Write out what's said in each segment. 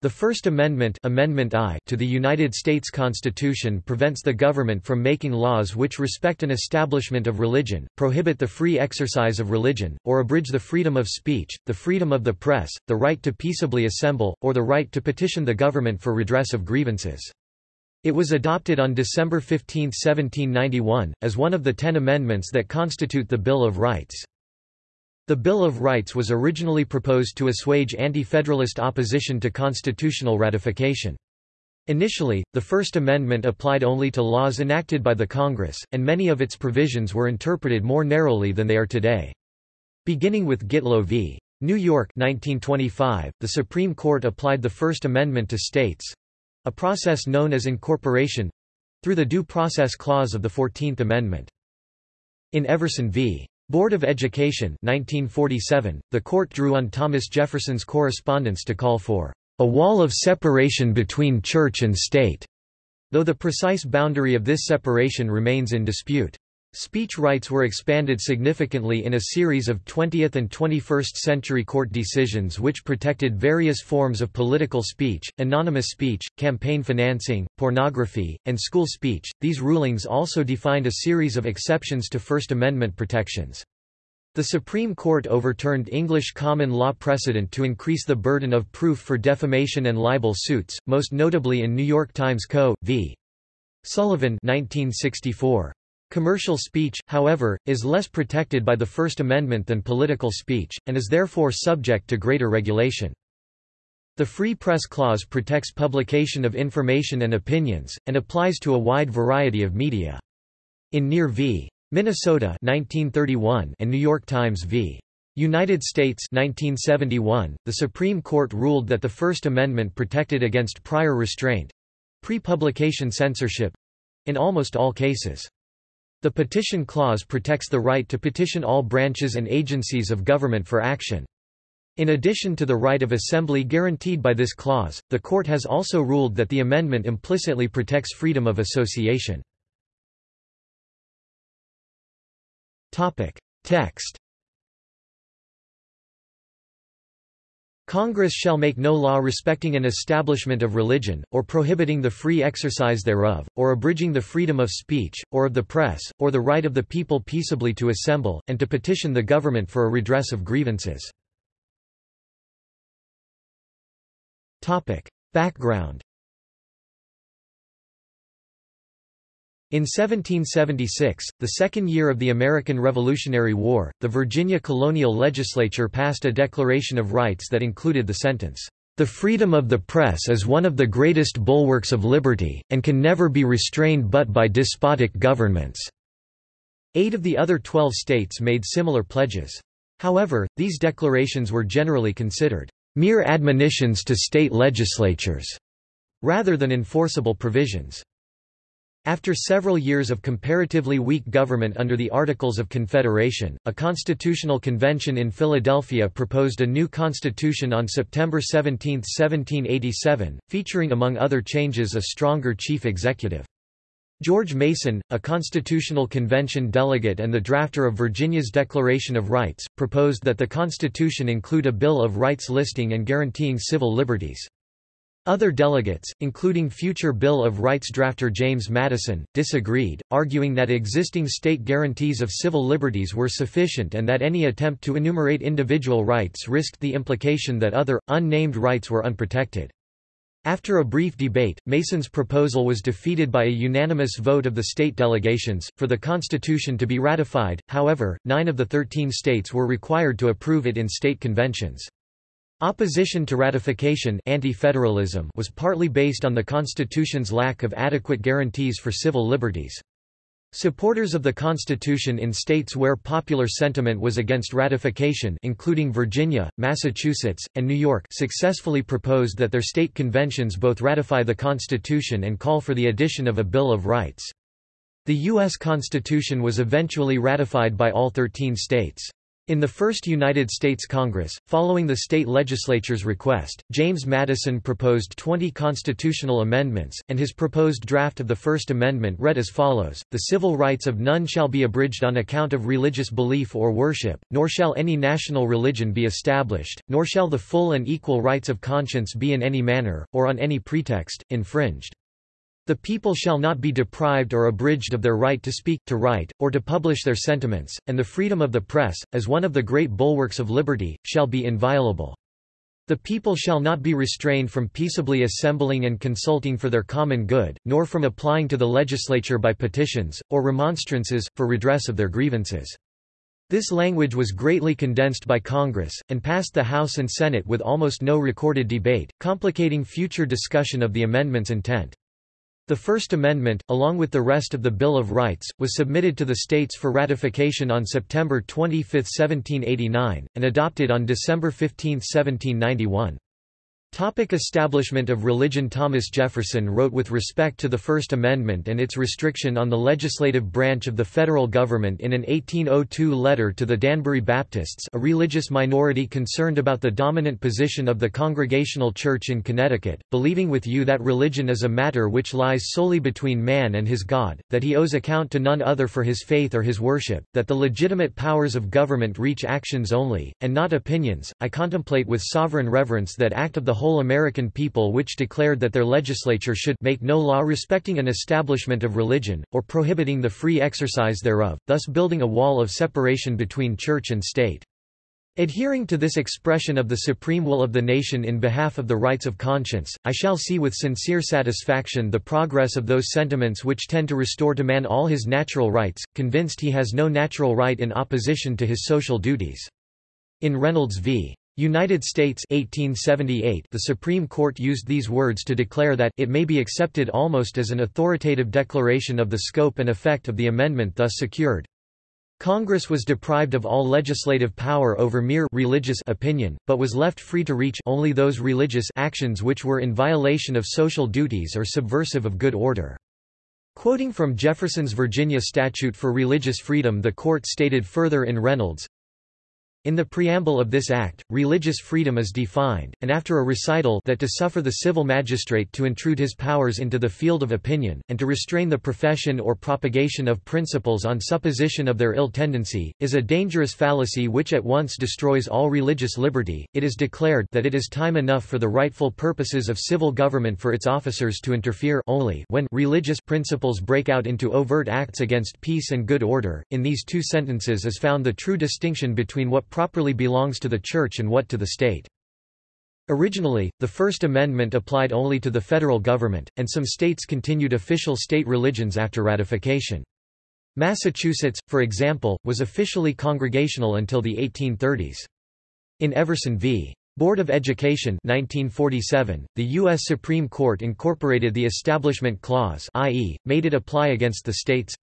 The First Amendment, Amendment I to the United States Constitution prevents the government from making laws which respect an establishment of religion, prohibit the free exercise of religion, or abridge the freedom of speech, the freedom of the press, the right to peaceably assemble, or the right to petition the government for redress of grievances. It was adopted on December 15, 1791, as one of the ten amendments that constitute the Bill of Rights. The Bill of Rights was originally proposed to assuage anti-federalist opposition to constitutional ratification. Initially, the First Amendment applied only to laws enacted by the Congress, and many of its provisions were interpreted more narrowly than they are today. Beginning with Gitlow v. New York 1925, the Supreme Court applied the First Amendment to states—a process known as incorporation—through the Due Process Clause of the Fourteenth Amendment. In Everson v. Board of Education 1947, the court drew on Thomas Jefferson's correspondence to call for a wall of separation between church and state, though the precise boundary of this separation remains in dispute. Speech rights were expanded significantly in a series of 20th and 21st century court decisions which protected various forms of political speech, anonymous speech, campaign financing, pornography, and school speech. These rulings also defined a series of exceptions to First Amendment protections. The Supreme Court overturned English common law precedent to increase the burden of proof for defamation and libel suits, most notably in New York Times Co. v. Sullivan 1964. Commercial speech, however, is less protected by the First Amendment than political speech, and is therefore subject to greater regulation. The Free Press Clause protects publication of information and opinions, and applies to a wide variety of media. In Near v. Minnesota 1931 and New York Times v. United States 1971, the Supreme Court ruled that the First Amendment protected against prior restraint—pre-publication censorship—in almost all cases. The Petition Clause protects the right to petition all branches and agencies of government for action. In addition to the right of assembly guaranteed by this clause, the court has also ruled that the amendment implicitly protects freedom of association. Text Congress shall make no law respecting an establishment of religion, or prohibiting the free exercise thereof, or abridging the freedom of speech, or of the press, or the right of the people peaceably to assemble, and to petition the government for a redress of grievances. Background In 1776, the second year of the American Revolutionary War, the Virginia colonial legislature passed a Declaration of Rights that included the sentence, "...the freedom of the press is one of the greatest bulwarks of liberty, and can never be restrained but by despotic governments." Eight of the other twelve states made similar pledges. However, these declarations were generally considered, "...mere admonitions to state legislatures," rather than enforceable provisions. After several years of comparatively weak government under the Articles of Confederation, a constitutional convention in Philadelphia proposed a new constitution on September 17, 1787, featuring among other changes a stronger chief executive. George Mason, a constitutional convention delegate and the drafter of Virginia's Declaration of Rights, proposed that the Constitution include a Bill of Rights listing and guaranteeing civil liberties. Other delegates, including future Bill of Rights drafter James Madison, disagreed, arguing that existing state guarantees of civil liberties were sufficient and that any attempt to enumerate individual rights risked the implication that other, unnamed rights were unprotected. After a brief debate, Mason's proposal was defeated by a unanimous vote of the state delegations, for the Constitution to be ratified, however, nine of the thirteen states were required to approve it in state conventions. Opposition to ratification anti-federalism was partly based on the Constitution's lack of adequate guarantees for civil liberties. Supporters of the Constitution in states where popular sentiment was against ratification including Virginia, Massachusetts, and New York successfully proposed that their state conventions both ratify the Constitution and call for the addition of a Bill of Rights. The U.S. Constitution was eventually ratified by all 13 states. In the first United States Congress, following the state legislature's request, James Madison proposed 20 constitutional amendments, and his proposed draft of the First Amendment read as follows, The civil rights of none shall be abridged on account of religious belief or worship, nor shall any national religion be established, nor shall the full and equal rights of conscience be in any manner, or on any pretext, infringed. The people shall not be deprived or abridged of their right to speak, to write, or to publish their sentiments, and the freedom of the press, as one of the great bulwarks of liberty, shall be inviolable. The people shall not be restrained from peaceably assembling and consulting for their common good, nor from applying to the legislature by petitions, or remonstrances, for redress of their grievances. This language was greatly condensed by Congress, and passed the House and Senate with almost no recorded debate, complicating future discussion of the amendment's intent. The First Amendment, along with the rest of the Bill of Rights, was submitted to the states for ratification on September 25, 1789, and adopted on December 15, 1791. Topic establishment of religion Thomas Jefferson wrote with respect to the First Amendment and its restriction on the legislative branch of the federal government in an 1802 letter to the Danbury Baptists a religious minority concerned about the dominant position of the Congregational Church in Connecticut, believing with you that religion is a matter which lies solely between man and his God, that he owes account to none other for his faith or his worship, that the legitimate powers of government reach actions only, and not opinions, I contemplate with sovereign reverence that act of the whole American people which declared that their legislature should make no law respecting an establishment of religion, or prohibiting the free exercise thereof, thus building a wall of separation between church and state. Adhering to this expression of the supreme will of the nation in behalf of the rights of conscience, I shall see with sincere satisfaction the progress of those sentiments which tend to restore to man all his natural rights, convinced he has no natural right in opposition to his social duties. In Reynolds v. United States 1878 the Supreme Court used these words to declare that it may be accepted almost as an authoritative declaration of the scope and effect of the amendment thus secured. Congress was deprived of all legislative power over mere religious opinion, but was left free to reach only those religious actions which were in violation of social duties or subversive of good order. Quoting from Jefferson's Virginia Statute for Religious Freedom the court stated further in Reynolds, in the preamble of this act, religious freedom is defined, and after a recital that to suffer the civil magistrate to intrude his powers into the field of opinion, and to restrain the profession or propagation of principles on supposition of their ill tendency, is a dangerous fallacy which at once destroys all religious liberty, it is declared that it is time enough for the rightful purposes of civil government for its officers to interfere only when religious principles break out into overt acts against peace and good order. In these two sentences is found the true distinction between what properly belongs to the Church and what to the state. Originally, the First Amendment applied only to the federal government, and some states continued official state religions after ratification. Massachusetts, for example, was officially congregational until the 1830s. In Everson v. Board of Education 1947, the U.S. Supreme Court incorporated the Establishment Clause i.e., made it apply against the states.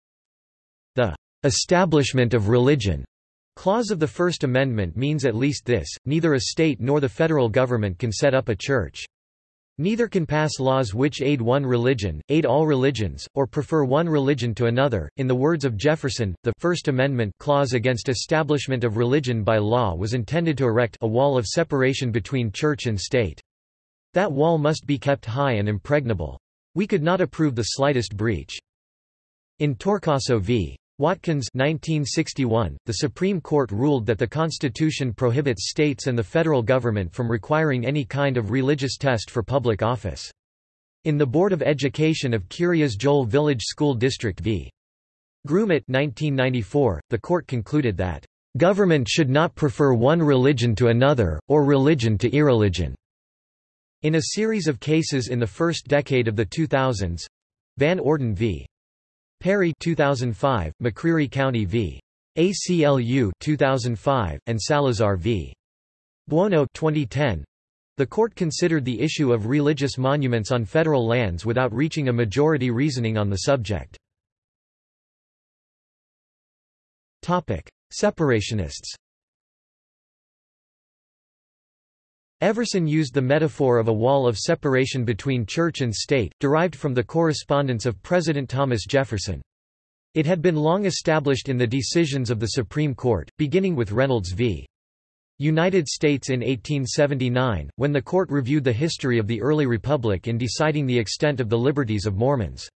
The establishment of religion Clause of the First Amendment means at least this, neither a state nor the federal government can set up a church. Neither can pass laws which aid one religion, aid all religions, or prefer one religion to another. In the words of Jefferson, the First Amendment clause against establishment of religion by law was intended to erect a wall of separation between church and state. That wall must be kept high and impregnable. We could not approve the slightest breach. In Torcaso v. Watkins 1961, the Supreme Court ruled that the Constitution prohibits states and the federal government from requiring any kind of religious test for public office. In the Board of Education of Kiryas Joel Village School District v. Grumet 1994, the court concluded that, "...government should not prefer one religion to another, or religion to irreligion." In a series of cases in the first decade of the 2000s—Van Orden v. Perry 2005, McCreary County v. ACLU 2005, and Salazar v. Buono 2010. The court considered the issue of religious monuments on federal lands without reaching a majority reasoning on the subject. Separationists Everson used the metaphor of a wall of separation between church and state, derived from the correspondence of President Thomas Jefferson. It had been long established in the decisions of the Supreme Court, beginning with Reynolds v. United States in 1879, when the court reviewed the history of the early republic in deciding the extent of the liberties of Mormons.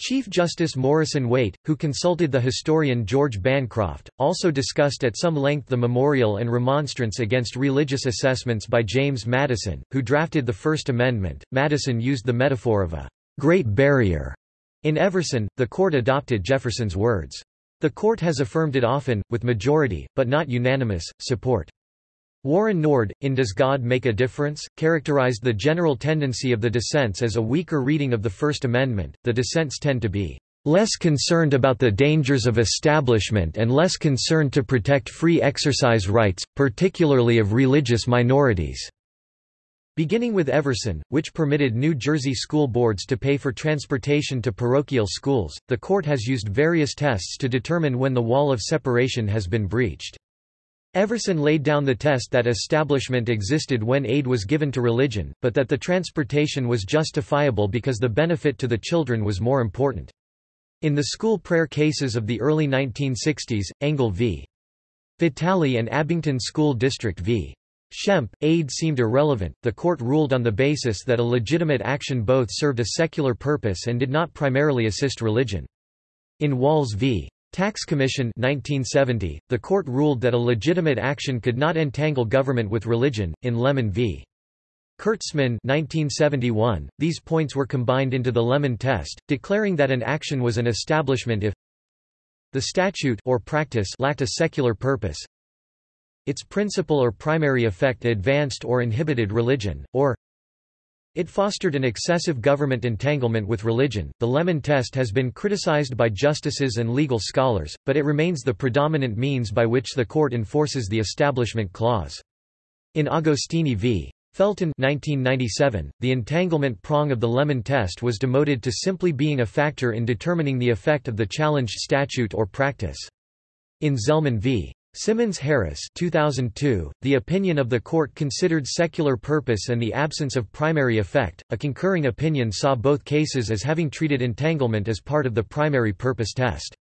Chief Justice Morrison Waite, who consulted the historian George Bancroft, also discussed at some length the memorial and remonstrance against religious assessments by James Madison, who drafted the First Amendment. Madison used the metaphor of a great barrier. In Everson, the court adopted Jefferson's words. The court has affirmed it often, with majority, but not unanimous, support. Warren Nord, in Does God Make a Difference?, characterized the general tendency of the dissents as a weaker reading of the First Amendment. The dissents tend to be less concerned about the dangers of establishment and less concerned to protect free exercise rights, particularly of religious minorities. Beginning with Everson, which permitted New Jersey school boards to pay for transportation to parochial schools, the court has used various tests to determine when the wall of separation has been breached. Everson laid down the test that establishment existed when aid was given to religion, but that the transportation was justifiable because the benefit to the children was more important. In the school prayer cases of the early 1960s, Engel v. Vitale and Abington School District v. Schempp, aid seemed irrelevant. The court ruled on the basis that a legitimate action both served a secular purpose and did not primarily assist religion. In Walz v. Tax Commission 1970, the court ruled that a legitimate action could not entangle government with religion. In Lemon v. Kurtzman 1971, these points were combined into the Lemon test, declaring that an action was an establishment if the statute or practice lacked a secular purpose, its principal or primary effect advanced or inhibited religion, or it fostered an excessive government entanglement with religion. The Lemon test has been criticized by justices and legal scholars, but it remains the predominant means by which the court enforces the Establishment Clause. In Agostini v. Felton 1997, the entanglement prong of the Lemon test was demoted to simply being a factor in determining the effect of the challenged statute or practice. In Zelman v. Simmons Harris 2002, the opinion of the court considered secular purpose and the absence of primary effect. A concurring opinion saw both cases as having treated entanglement as part of the primary purpose test.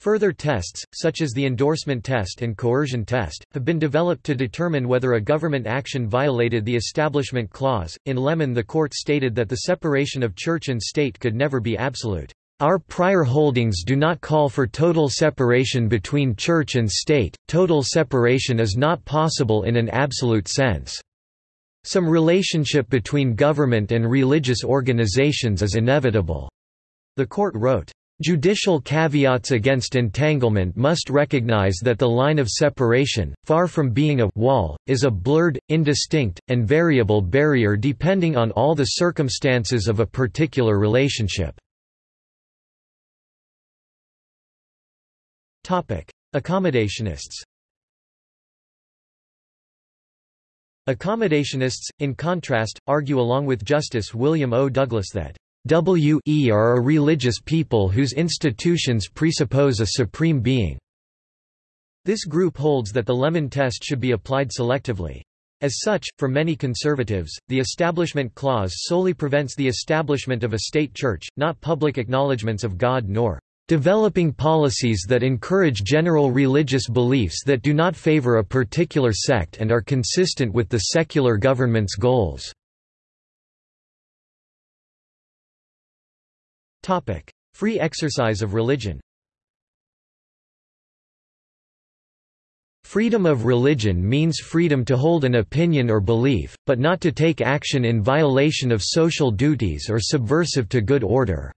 Further tests, such as the endorsement test and coercion test, have been developed to determine whether a government action violated the Establishment Clause. In Lemon, the court stated that the separation of church and state could never be absolute. Our prior holdings do not call for total separation between church and state, total separation is not possible in an absolute sense. Some relationship between government and religious organizations is inevitable. The court wrote, Judicial caveats against entanglement must recognize that the line of separation, far from being a wall, is a blurred, indistinct, and variable barrier depending on all the circumstances of a particular relationship. Accommodationists Accommodationists, in contrast, argue along with Justice William O. Douglas that W.E. are a religious people whose institutions presuppose a supreme being. This group holds that the Lemon test should be applied selectively. As such, for many conservatives, the Establishment Clause solely prevents the establishment of a state church, not public acknowledgments of God nor Developing policies that encourage general religious beliefs that do not favor a particular sect and are consistent with the secular government's goals. Free exercise of religion Freedom of religion means freedom to hold an opinion or belief, but not to take action in violation of social duties or subversive to good order.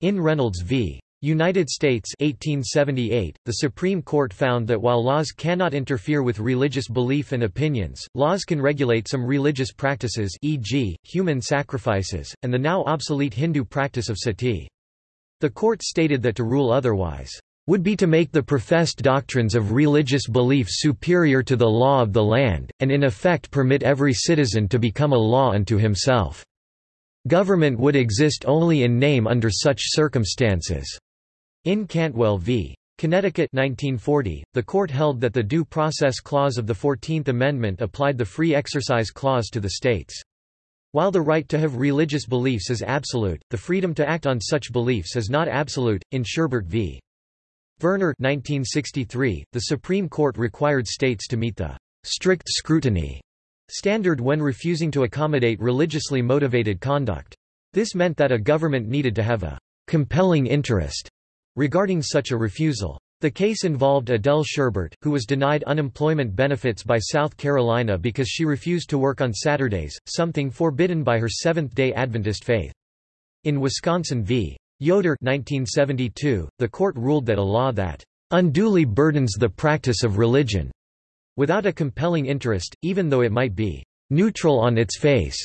In Reynolds v. United States 1878, the Supreme Court found that while laws cannot interfere with religious belief and opinions, laws can regulate some religious practices e.g., human sacrifices, and the now obsolete Hindu practice of sati. The court stated that to rule otherwise, "...would be to make the professed doctrines of religious belief superior to the law of the land, and in effect permit every citizen to become a law unto himself." Government would exist only in name under such circumstances. In Cantwell v. Connecticut 1940, the court held that the Due Process Clause of the Fourteenth Amendment applied the Free Exercise Clause to the states. While the right to have religious beliefs is absolute, the freedom to act on such beliefs is not absolute. In Sherbert v. Verner 1963, the Supreme Court required states to meet the strict scrutiny standard when refusing to accommodate religiously motivated conduct. This meant that a government needed to have a compelling interest regarding such a refusal. The case involved Adele Sherbert, who was denied unemployment benefits by South Carolina because she refused to work on Saturdays, something forbidden by her Seventh-day Adventist faith. In Wisconsin v. Yoder 1972, the court ruled that a law that unduly burdens the practice of religion without a compelling interest, even though it might be neutral on its face,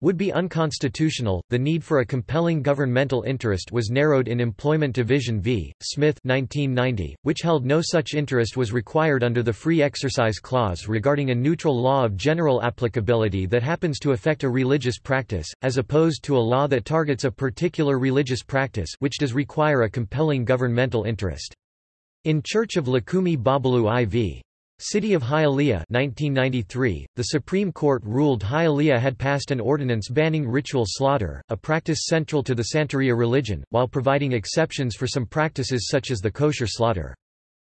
would be unconstitutional. The need for a compelling governmental interest was narrowed in Employment Division v. Smith 1990, which held no such interest was required under the Free Exercise Clause regarding a neutral law of general applicability that happens to affect a religious practice, as opposed to a law that targets a particular religious practice which does require a compelling governmental interest. In Church of Lukumi Babalu Aye v. City of Hialeah 1993, the Supreme Court ruled Hialeah had passed an ordinance banning ritual slaughter, a practice central to the Santeria religion, while providing exceptions for some practices such as the kosher slaughter.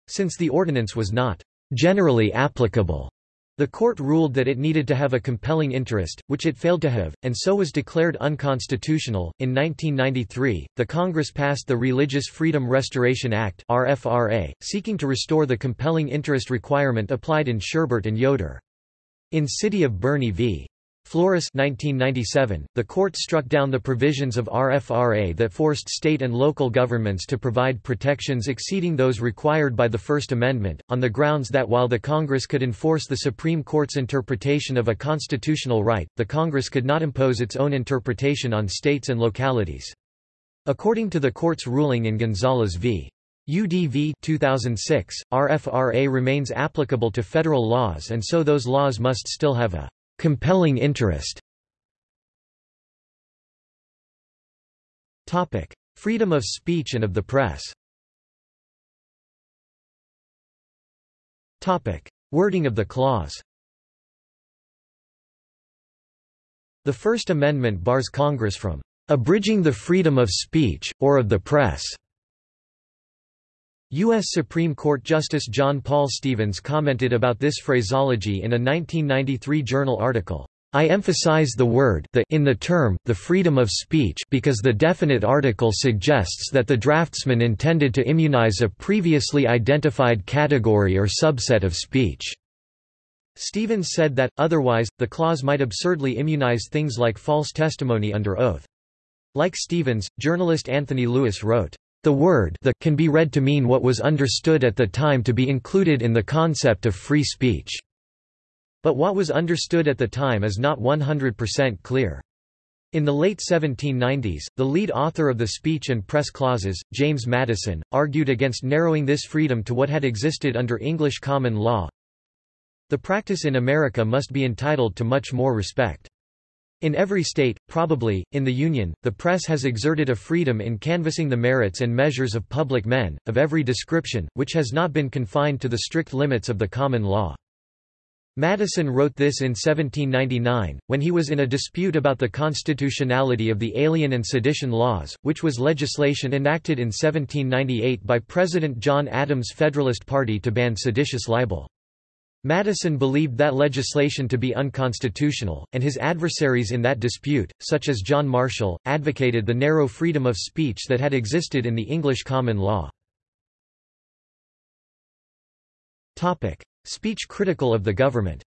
Since the ordinance was not generally applicable the court ruled that it needed to have a compelling interest, which it failed to have, and so was declared unconstitutional. In 1993, the Congress passed the Religious Freedom Restoration Act (RFRA), seeking to restore the compelling interest requirement applied in Sherbert and Yoder. In City of Boerne v. Flores 1997, the court struck down the provisions of RFRA that forced state and local governments to provide protections exceeding those required by the First Amendment, on the grounds that while the Congress could enforce the Supreme Court's interpretation of a constitutional right, the Congress could not impose its own interpretation on states and localities. According to the court's ruling in Gonzales v. UDV 2006, RFRA remains applicable to federal laws and so those laws must still have a compelling interest Topic: Freedom of speech and of the press. Topic: Wording of the clause. The First Amendment bars Congress from abridging the freedom of speech, or of the press. U.S. Supreme Court Justice John Paul Stevens commented about this phraseology in a 1993 journal article. I emphasize the word the in the term, the freedom of speech because the definite article suggests that the draftsman intended to immunize a previously identified category or subset of speech. Stevens said that, otherwise, the clause might absurdly immunize things like false testimony under oath. Like Stevens, journalist Anthony Lewis wrote, the word the can be read to mean what was understood at the time to be included in the concept of free speech. But what was understood at the time is not 100% clear. In the late 1790s, the lead author of the Speech and Press Clauses, James Madison, argued against narrowing this freedom to what had existed under English common law. The practice in America must be entitled to much more respect. In every state, probably, in the Union, the press has exerted a freedom in canvassing the merits and measures of public men, of every description, which has not been confined to the strict limits of the common law. Madison wrote this in 1799, when he was in a dispute about the constitutionality of the Alien and Sedition Laws, which was legislation enacted in 1798 by President John Adams' Federalist Party to ban seditious libel. Madison believed that legislation to be unconstitutional, and his adversaries in that dispute, such as John Marshall, advocated the narrow freedom of speech that had existed in the English common law. Speech critical of the government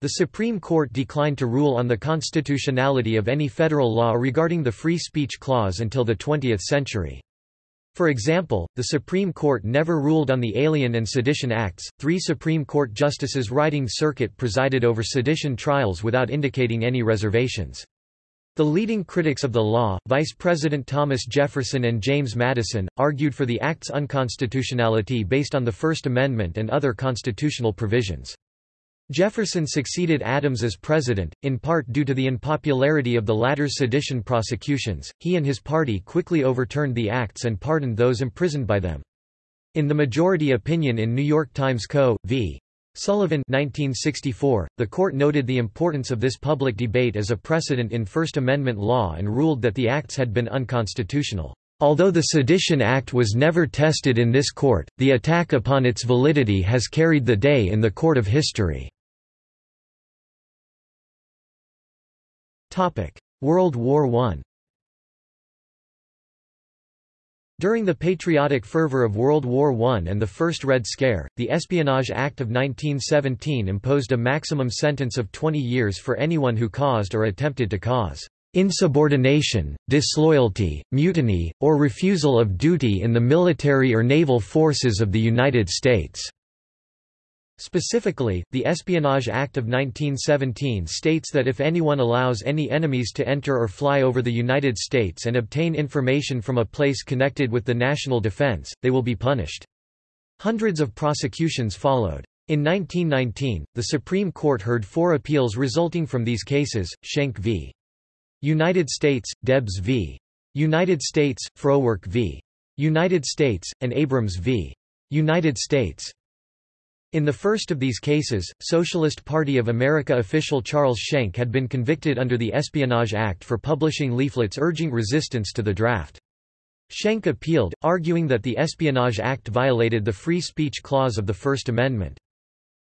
The Supreme Court declined to rule on the constitutionality of any federal law regarding the Free Speech Clause until the 20th century. For example, the Supreme Court never ruled on the Alien and Sedition Acts. Three Supreme Court justices riding circuit presided over sedition trials without indicating any reservations. The leading critics of the law, Vice President Thomas Jefferson and James Madison, argued for the Act's unconstitutionality based on the First Amendment and other constitutional provisions. Jefferson succeeded Adams as president, in part due to the unpopularity of the latter's sedition prosecutions. He and his party quickly overturned the acts and pardoned those imprisoned by them. In the majority opinion in New York Times Co. v. Sullivan 1964, the court noted the importance of this public debate as a precedent in First Amendment law and ruled that the acts had been unconstitutional. Although the Sedition Act was never tested in this court, the attack upon its validity has carried the day in the court of history. World War I During the patriotic fervor of World War I and the First Red Scare, the Espionage Act of 1917 imposed a maximum sentence of 20 years for anyone who caused or attempted to cause insubordination, disloyalty, mutiny, or refusal of duty in the military or naval forces of the United States. Specifically, the Espionage Act of 1917 states that if anyone allows any enemies to enter or fly over the United States and obtain information from a place connected with the national defense, they will be punished. Hundreds of prosecutions followed. In 1919, the Supreme Court heard four appeals resulting from these cases, Schenck v. United States, Debs v. United States, Frohwerk v. United States, and Abrams v. United States. In the first of these cases, Socialist Party of America official Charles Schenck had been convicted under the Espionage Act for publishing leaflets urging resistance to the draft. Schenck appealed, arguing that the Espionage Act violated the free speech clause of the First Amendment.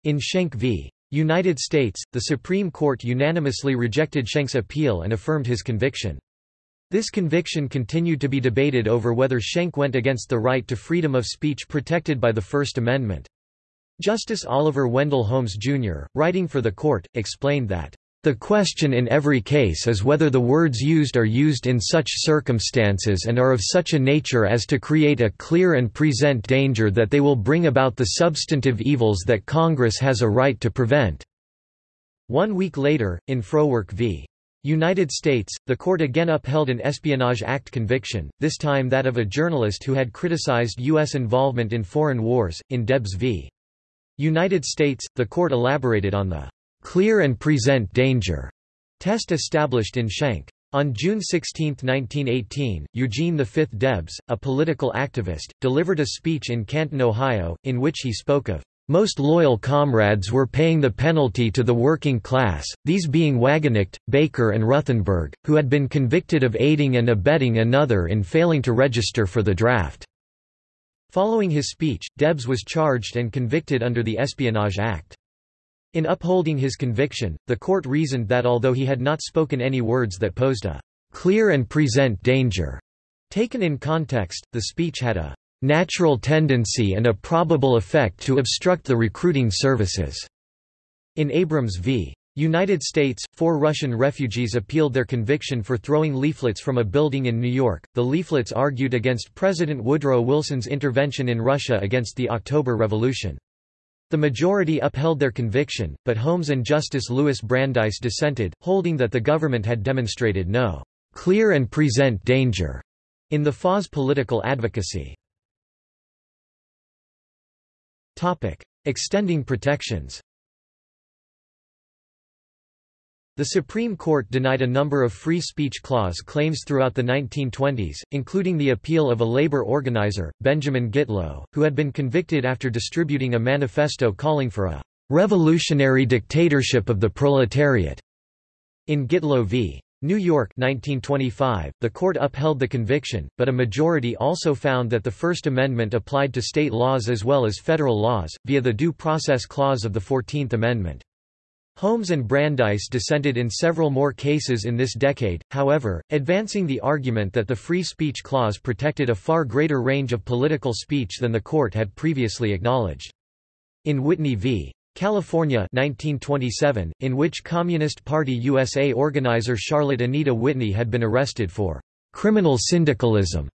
In Schenck v. United States, the Supreme Court unanimously rejected Schenck's appeal and affirmed his conviction. This conviction continued to be debated over whether Schenck went against the right to freedom of speech protected by the First Amendment. Justice Oliver Wendell Holmes, Jr., writing for the court, explained that, "...the question in every case is whether the words used are used in such circumstances and are of such a nature as to create a clear and present danger that they will bring about the substantive evils that Congress has a right to prevent." One week later, in Frohwerk v. United States, the court again upheld an Espionage Act conviction, this time that of a journalist who had criticized U.S. involvement in foreign wars, in Debs v. United States, the court elaborated on the clear and present danger test established in Schenck. On June 16, 1918, Eugene V. Debs, a political activist, delivered a speech in Canton, Ohio, in which he spoke of most loyal comrades were paying the penalty to the working class, these being Wagenknecht, Baker and Ruthenberg, who had been convicted of aiding and abetting another in failing to register for the draft. Following his speech, Debs was charged and convicted under the Espionage Act. In upholding his conviction, the court reasoned that although he had not spoken any words that posed a clear and present danger, taken in context, the speech had a natural tendency and a probable effect to obstruct the recruiting services. In Abrams v. United States, four Russian refugees appealed their conviction for throwing leaflets from a building in New York. The leaflets argued against President Woodrow Wilson's intervention in Russia against the October Revolution. The majority upheld their conviction, but Holmes and Justice Louis Brandeis dissented, holding that the government had demonstrated no clear and present danger in the FA's political advocacy. Topic. Extending protections The Supreme Court denied a number of free speech clause claims throughout the 1920s, including the appeal of a labor organizer, Benjamin Gitlow, who had been convicted after distributing a manifesto calling for a revolutionary dictatorship of the proletariat. In Gitlow v. New York 1925, the court upheld the conviction, but a majority also found that the First Amendment applied to state laws as well as federal laws, via the Due Process Clause of the Fourteenth Amendment. Holmes and Brandeis dissented in several more cases in this decade, however, advancing the argument that the Free Speech Clause protected a far greater range of political speech than the court had previously acknowledged. In Whitney v. California 1927, in which Communist Party USA organizer Charlotte Anita Whitney had been arrested for criminal syndicalism,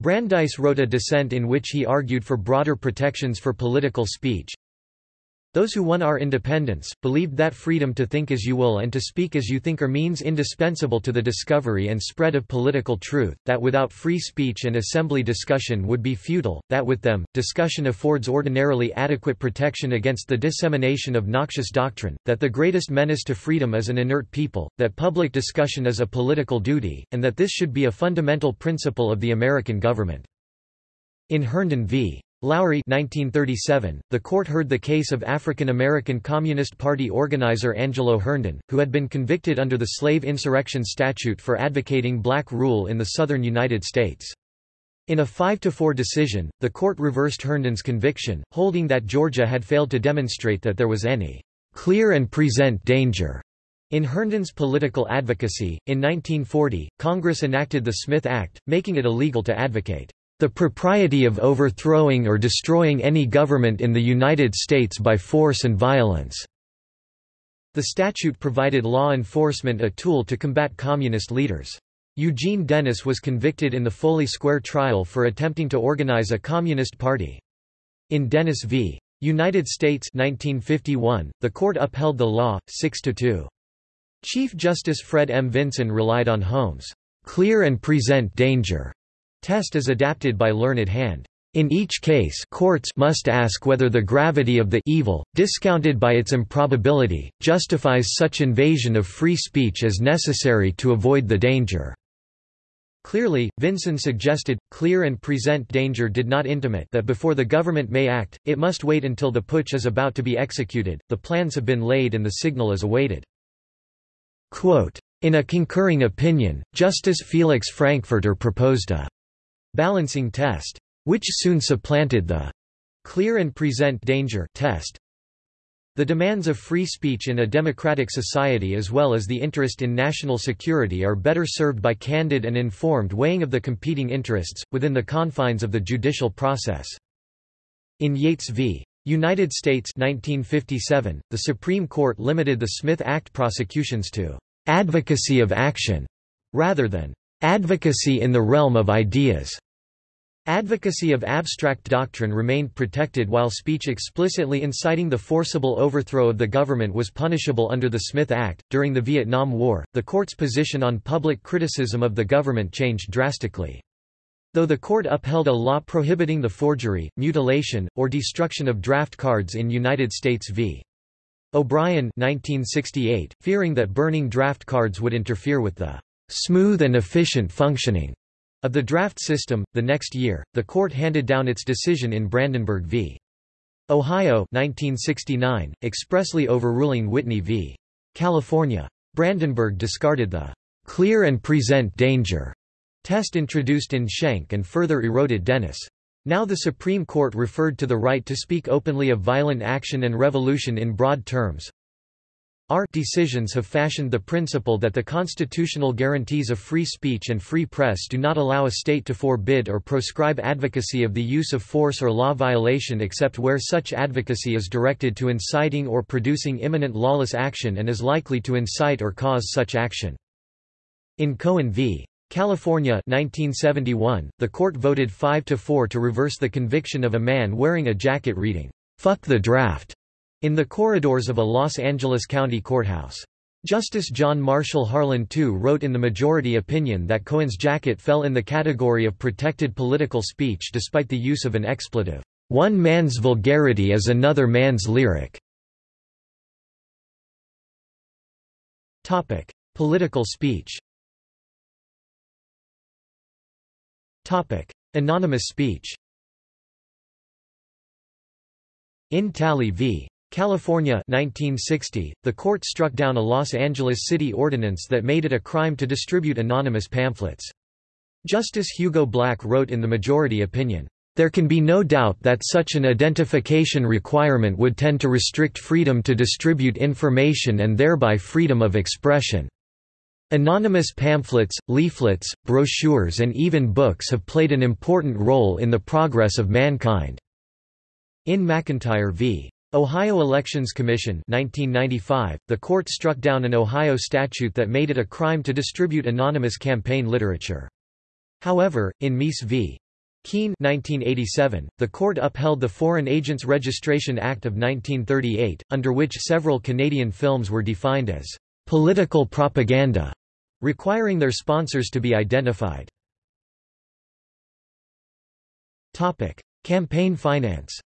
Brandeis wrote a dissent in which he argued for broader protections for political speech, those who won our independence, believed that freedom to think as you will and to speak as you think are means indispensable to the discovery and spread of political truth, that without free speech and assembly discussion would be futile, that with them, discussion affords ordinarily adequate protection against the dissemination of noxious doctrine, that the greatest menace to freedom is an inert people, that public discussion is a political duty, and that this should be a fundamental principle of the American government. In Herndon v. Lowry 1937, the court heard the case of African American Communist Party organizer Angelo Herndon, who had been convicted under the slave insurrection statute for advocating black rule in the southern United States. In a 5–4 decision, the court reversed Herndon's conviction, holding that Georgia had failed to demonstrate that there was any clear and present danger in Herndon's political advocacy. In 1940, Congress enacted the Smith Act, making it illegal to advocate the propriety of overthrowing or destroying any government in the United States by force and violence." The statute provided law enforcement a tool to combat communist leaders. Eugene Dennis was convicted in the Foley Square trial for attempting to organize a communist party. In Dennis v. United States 1951, the court upheld the law, 6–2. Chief Justice Fred M. Vinson relied on Holmes' clear and present danger Test is adapted by Learned Hand. In each case courts must ask whether the gravity of the evil, discounted by its improbability, justifies such invasion of free speech as necessary to avoid the danger. Clearly, Vinson suggested, clear and present danger did not intimate that before the government may act, it must wait until the putsch is about to be executed, the plans have been laid and the signal is awaited. Quote, in a concurring opinion, Justice Felix Frankfurter proposed a balancing test, which soon supplanted the clear and present danger test. The demands of free speech in a democratic society as well as the interest in national security are better served by candid and informed weighing of the competing interests, within the confines of the judicial process. In Yates v. United States 1957, the Supreme Court limited the Smith Act prosecutions to advocacy of action, rather than Advocacy in the realm of ideas. Advocacy of abstract doctrine remained protected while speech explicitly inciting the forcible overthrow of the government was punishable under the Smith Act. During the Vietnam War, the court's position on public criticism of the government changed drastically. Though the court upheld a law prohibiting the forgery, mutilation, or destruction of draft cards in United States v. O'Brien 1968, fearing that burning draft cards would interfere with the smooth and efficient functioning of the draft system. The next year, the court handed down its decision in Brandenburg v. Ohio 1969, expressly overruling Whitney v. California. Brandenburg discarded the clear and present danger test introduced in Schenck and further eroded Dennis. Now the Supreme Court referred to the right to speak openly of violent action and revolution in broad terms, our decisions have fashioned the principle that the constitutional guarantees of free speech and free press do not allow a state to forbid or proscribe advocacy of the use of force or law violation except where such advocacy is directed to inciting or producing imminent lawless action and is likely to incite or cause such action. In Cohen v. California 1971, the court voted 5 to 4 to reverse the conviction of a man wearing a jacket reading, "'Fuck the draft' in the corridors of a Los Angeles County courthouse. Justice John Marshall Harlan II wrote in the majority opinion that Cohen's jacket fell in the category of protected political speech despite the use of an expletive. One man's vulgarity is another man's lyric. Topic: Political speech. Topic: Anonymous speech. In Talley v. California 1960, the court struck down a Los Angeles city ordinance that made it a crime to distribute anonymous pamphlets. Justice Hugo Black wrote in the majority opinion, "...there can be no doubt that such an identification requirement would tend to restrict freedom to distribute information and thereby freedom of expression." Anonymous pamphlets, leaflets, brochures and even books have played an important role in the progress of mankind. In McIntyre v. Ohio Elections Commission 1995, the court struck down an Ohio statute that made it a crime to distribute anonymous campaign literature. However, in Meese v. Keene 1987, the court upheld the Foreign Agents Registration Act of 1938, under which several Canadian films were defined as political propaganda, requiring their sponsors to be identified. Campaign finance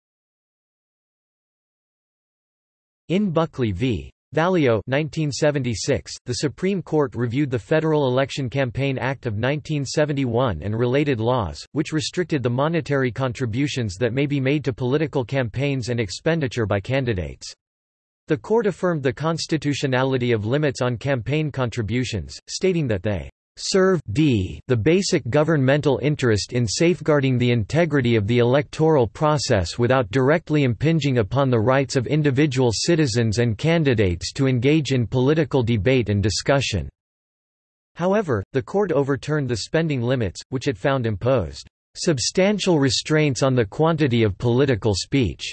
in Buckley v. Valeo 1976, the Supreme Court reviewed the Federal Election Campaign Act of 1971 and related laws, which restricted the monetary contributions that may be made to political campaigns and expenditure by candidates. The court affirmed the constitutionality of limits on campaign contributions, stating that they serve d the basic governmental interest in safeguarding the integrity of the electoral process without directly impinging upon the rights of individual citizens and candidates to engage in political debate and discussion." However, the court overturned the spending limits, which it found imposed "...substantial restraints on the quantity of political speech."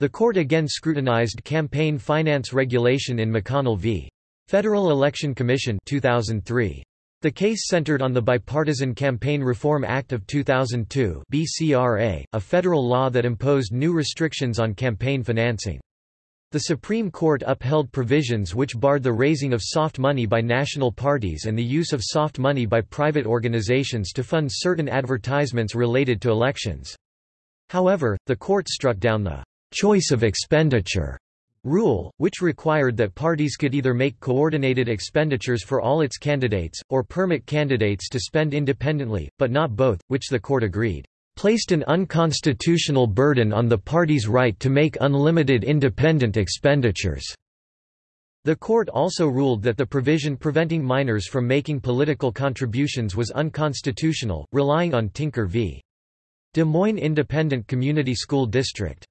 The court again scrutinized campaign finance regulation in McConnell v. Federal Election Commission 2003. The case centered on the Bipartisan Campaign Reform Act of 2002 BCRA, a federal law that imposed new restrictions on campaign financing. The Supreme Court upheld provisions which barred the raising of soft money by national parties and the use of soft money by private organizations to fund certain advertisements related to elections. However, the court struck down the choice of expenditure rule, which required that parties could either make coordinated expenditures for all its candidates, or permit candidates to spend independently, but not both, which the court agreed, placed an unconstitutional burden on the party's right to make unlimited independent expenditures. The court also ruled that the provision preventing minors from making political contributions was unconstitutional, relying on Tinker v. Des Moines Independent Community School District.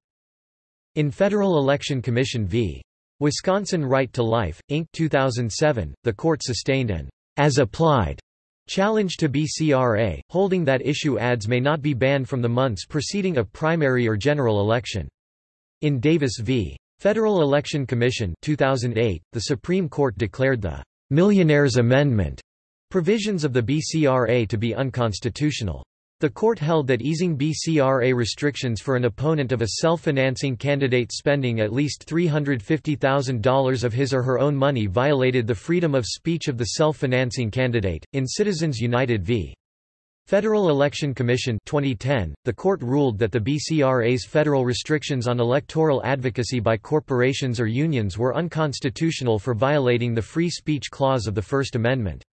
In Federal Election Commission v. Wisconsin Right to Life, Inc. 2007, the court sustained an as-applied challenge to BCRA, holding that issue ads may not be banned from the months preceding a primary or general election. In Davis v. Federal Election Commission 2008, the Supreme Court declared the Millionaires Amendment provisions of the BCRA to be unconstitutional. The court held that easing BCRA restrictions for an opponent of a self-financing candidate spending at least $350,000 of his or her own money violated the freedom of speech of the self-financing candidate. In Citizens United v. Federal Election Commission 2010, the court ruled that the BCRA's federal restrictions on electoral advocacy by corporations or unions were unconstitutional for violating the free speech clause of the First Amendment.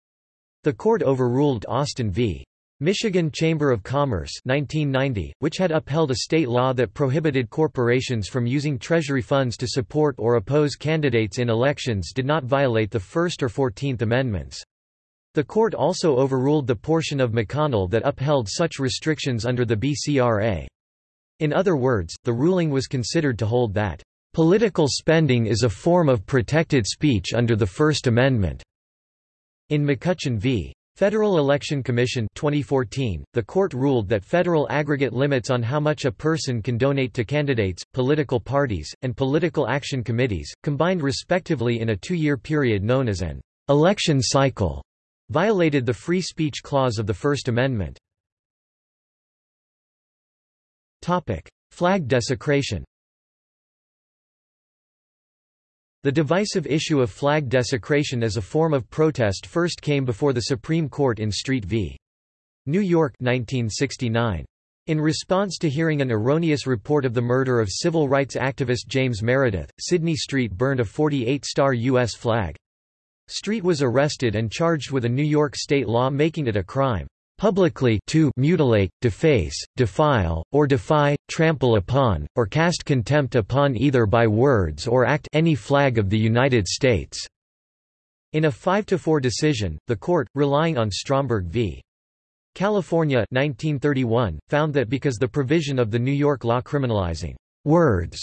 The court overruled Austin v. Michigan Chamber of Commerce 1990, which had upheld a state law that prohibited corporations from using Treasury funds to support or oppose candidates in elections did not violate the First or Fourteenth Amendments. The court also overruled the portion of McConnell that upheld such restrictions under the BCRA. In other words, the ruling was considered to hold that, "...political spending is a form of protected speech under the First Amendment." In McCutcheon v. Federal Election Commission 2014, the court ruled that federal aggregate limits on how much a person can donate to candidates, political parties, and political action committees, combined respectively in a two-year period known as an election cycle, violated the free speech clause of the First Amendment. Flag desecration The divisive issue of flag desecration as a form of protest first came before the Supreme Court in Street v. New York 1969. In response to hearing an erroneous report of the murder of civil rights activist James Meredith, Sidney Street burned a 48-star U.S. flag. Street was arrested and charged with a New York state law making it a crime publicly to mutilate, deface, defile, or defy, trample upon, or cast contempt upon either by words or act any flag of the United States." In a 5–4 decision, the court, relying on Stromberg v. California 1931, found that because the provision of the New York law criminalizing «words»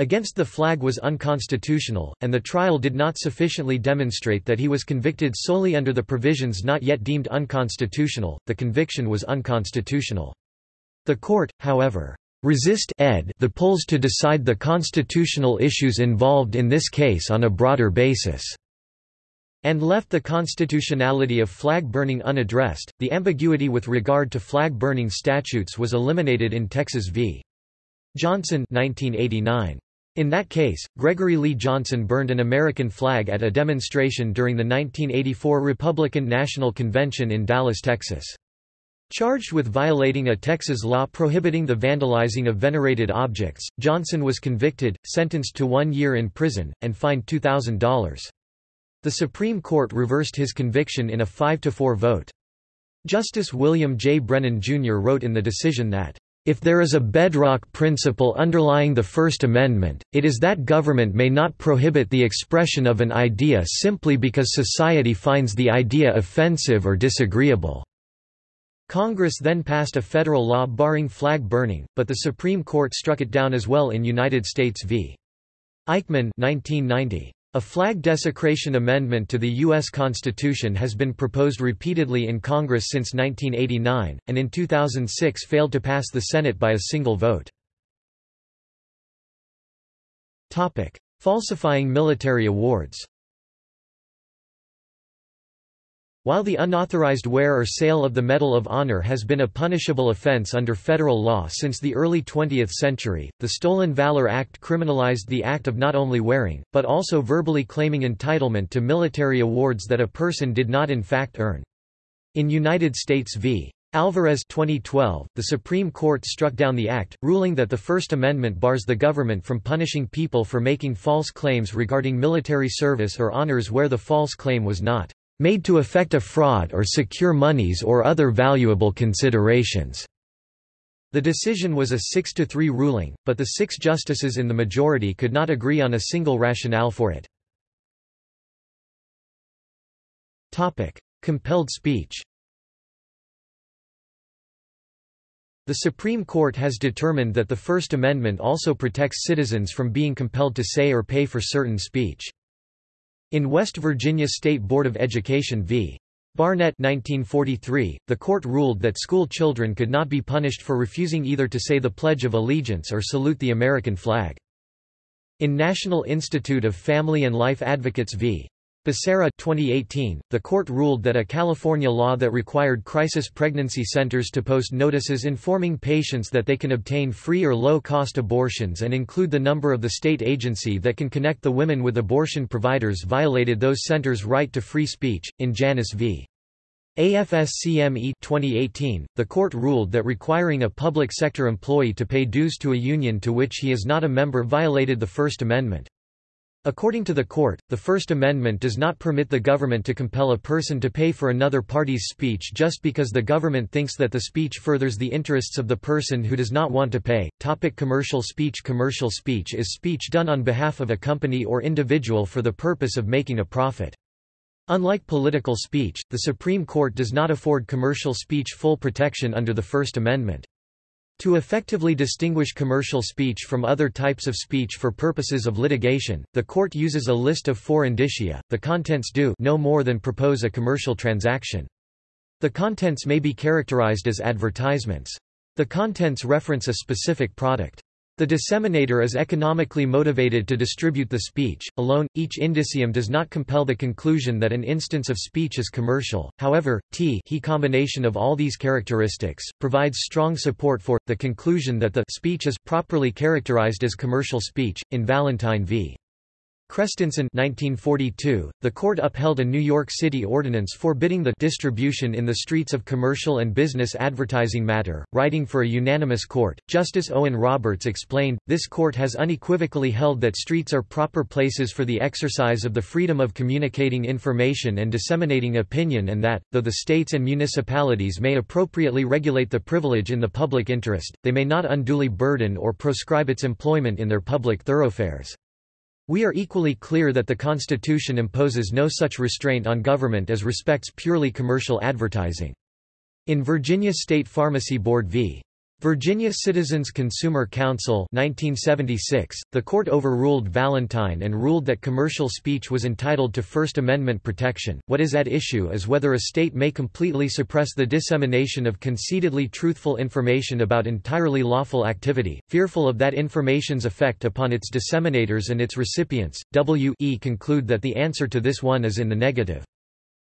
against the flag was unconstitutional, and the trial did not sufficiently demonstrate that he was convicted solely under the provisions not yet deemed unconstitutional, the conviction was unconstitutional. The court, however, resist ed the polls to decide the constitutional issues involved in this case on a broader basis and left the constitutionality of flag burning unaddressed. The ambiguity with regard to flag burning statutes was eliminated in Texas v. Johnson 1989. In that case, Gregory Lee Johnson burned an American flag at a demonstration during the 1984 Republican National Convention in Dallas, Texas. Charged with violating a Texas law prohibiting the vandalizing of venerated objects, Johnson was convicted, sentenced to one year in prison, and fined $2,000. The Supreme Court reversed his conviction in a 5–4 vote. Justice William J. Brennan, Jr. wrote in the decision that, "...if there is a bedrock principle underlying the First Amendment, it is that government may not prohibit the expression of an idea simply because society finds the idea offensive or disagreeable." Congress then passed a federal law barring flag burning, but the Supreme Court struck it down as well in United States v. Eichman 1990. A flag desecration amendment to the U.S. Constitution has been proposed repeatedly in Congress since 1989, and in 2006 failed to pass the Senate by a single vote. Falsifying military awards While the unauthorized wear or sale of the Medal of Honor has been a punishable offense under federal law since the early 20th century, the Stolen Valor Act criminalized the act of not only wearing, but also verbally claiming entitlement to military awards that a person did not in fact earn. In United States v. Alvarez 2012, the Supreme Court struck down the act, ruling that the First Amendment bars the government from punishing people for making false claims regarding military service or honors where the false claim was not made to effect a fraud or secure monies or other valuable considerations." The decision was a 6–3 ruling, but the six justices in the majority could not agree on a single rationale for it. Compelled speech The Supreme Court has determined that the First Amendment also protects citizens from being compelled to say or pay for certain speech. In West Virginia State Board of Education v. Barnette 1943, the court ruled that school children could not be punished for refusing either to say the Pledge of Allegiance or salute the American flag. In National Institute of Family and Life Advocates v. Becerra 2018, the court ruled that a California law that required crisis pregnancy centers to post notices informing patients that they can obtain free or low-cost abortions and include the number of the state agency that can connect the women with abortion providers violated those centers' right to free speech. In Janus v. AFSCME 2018, the court ruled that requiring a public sector employee to pay dues to a union to which he is not a member violated the First Amendment. According to the court, the First Amendment does not permit the government to compel a person to pay for another party's speech just because the government thinks that the speech furthers the interests of the person who does not want to pay. Topic commercial speech Commercial speech is speech done on behalf of a company or individual for the purpose of making a profit. Unlike political speech, the Supreme Court does not afford commercial speech full protection under the First Amendment. To effectively distinguish commercial speech from other types of speech for purposes of litigation, the court uses a list of four indicia. The contents do no more than propose a commercial transaction. The contents may be characterized as advertisements. The contents reference a specific product. The disseminator is economically motivated to distribute the speech. Alone, each indicium does not compel the conclusion that an instance of speech is commercial. However, t he combination of all these characteristics provides strong support for the conclusion that the speech is properly characterized as commercial speech. In Valentine v. Chrestensen 1942, the court upheld a New York City ordinance forbidding the distribution in the streets of commercial and business advertising matter. Writing for a unanimous court, Justice Owen Roberts explained, This court has unequivocally held that streets are proper places for the exercise of the freedom of communicating information and disseminating opinion and that, though the states and municipalities may appropriately regulate the privilege in the public interest, they may not unduly burden or proscribe its employment in their public thoroughfares. We are equally clear that the Constitution imposes no such restraint on government as respects purely commercial advertising. In Virginia State Pharmacy Board v. Virginia Citizens Consumer Council 1976, the court overruled Valentine and ruled that commercial speech was entitled to First Amendment protection. What is at issue is whether a state may completely suppress the dissemination of conceitedly truthful information about entirely lawful activity, fearful of that information's effect upon its disseminators and its recipients. W e conclude that the answer to this one is in the negative.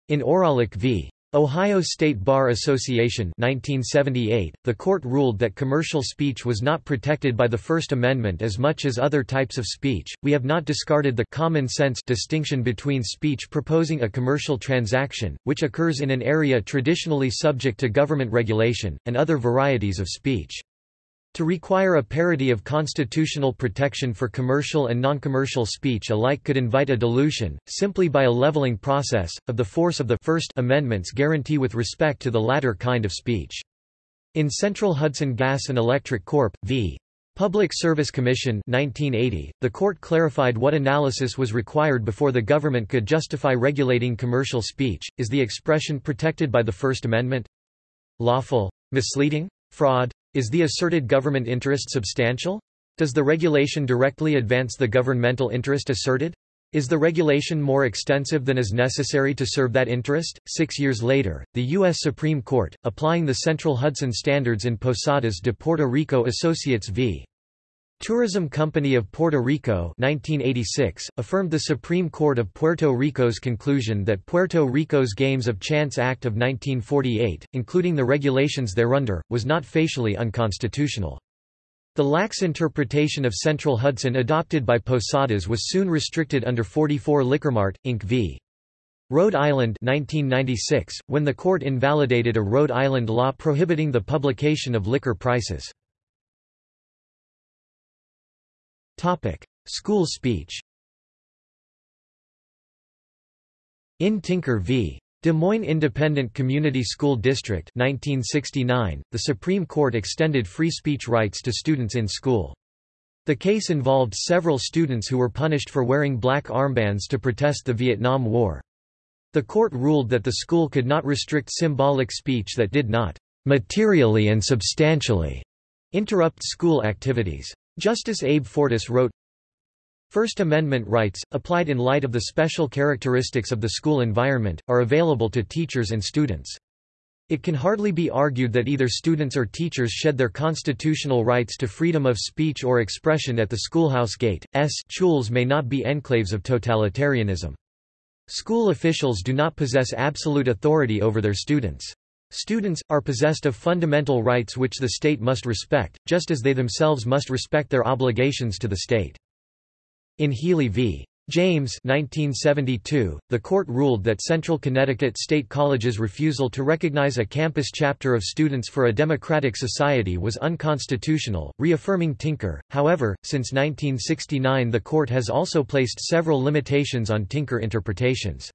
In Ohralik v. Ohio State Bar Association 1978, the court ruled that commercial speech was not protected by the First Amendment as much as other types of speech. We have not discarded the common sense distinction between speech proposing a commercial transaction, which occurs in an area traditionally subject to government regulation, and other varieties of speech. To require a parity of constitutional protection for commercial and non-commercial speech alike could invite a dilution, simply by a leveling process, of the force of the First Amendment's guarantee with respect to the latter kind of speech. In Central Hudson Gas and Electric Corp. v. Public Service Commission 1980, the court clarified what analysis was required before the government could justify regulating commercial speech. Is the expression protected by the First Amendment? Lawful? Misleading? Fraud? Is the asserted government interest substantial? Does the regulation directly advance the governmental interest asserted? Is the regulation more extensive than is necessary to serve that interest? Six years later, the U.S. Supreme Court, applying the Central Hudson Standards in Posadas de Puerto Rico Associates v. Tourism Company of Puerto Rico 1986, affirmed the Supreme Court of Puerto Rico's conclusion that Puerto Rico's Games of Chance Act of 1948, including the regulations thereunder, was not facially unconstitutional. The lax interpretation of Central Hudson adopted by Posadas was soon restricted under 44 Liquormart, Inc. v. Rhode Island 1996, when the court invalidated a Rhode Island law prohibiting the publication of liquor prices. Topic: School speech. In Tinker v. Des Moines Independent Community School District 1969, the Supreme Court extended free speech rights to students in school. The case involved several students who were punished for wearing black armbands to protest the Vietnam War. The court ruled that the school could not restrict symbolic speech that did not materially and substantially interrupt school activities. Justice Abe Fortas wrote, First Amendment rights, applied in light of the special characteristics of the school environment, are available to teachers and students. It can hardly be argued that either students or teachers shed their constitutional rights to freedom of speech or expression at the schoolhouse gate. S schools may not be enclaves of totalitarianism. School officials do not possess absolute authority over their students. Students, are possessed of fundamental rights which the state must respect, just as they themselves must respect their obligations to the state. In Healy v. James 1972, the court ruled that Central Connecticut State College's refusal to recognize a campus chapter of Students for a Democratic Society was unconstitutional, reaffirming Tinker. However, since 1969 the court has also placed several limitations on Tinker interpretations.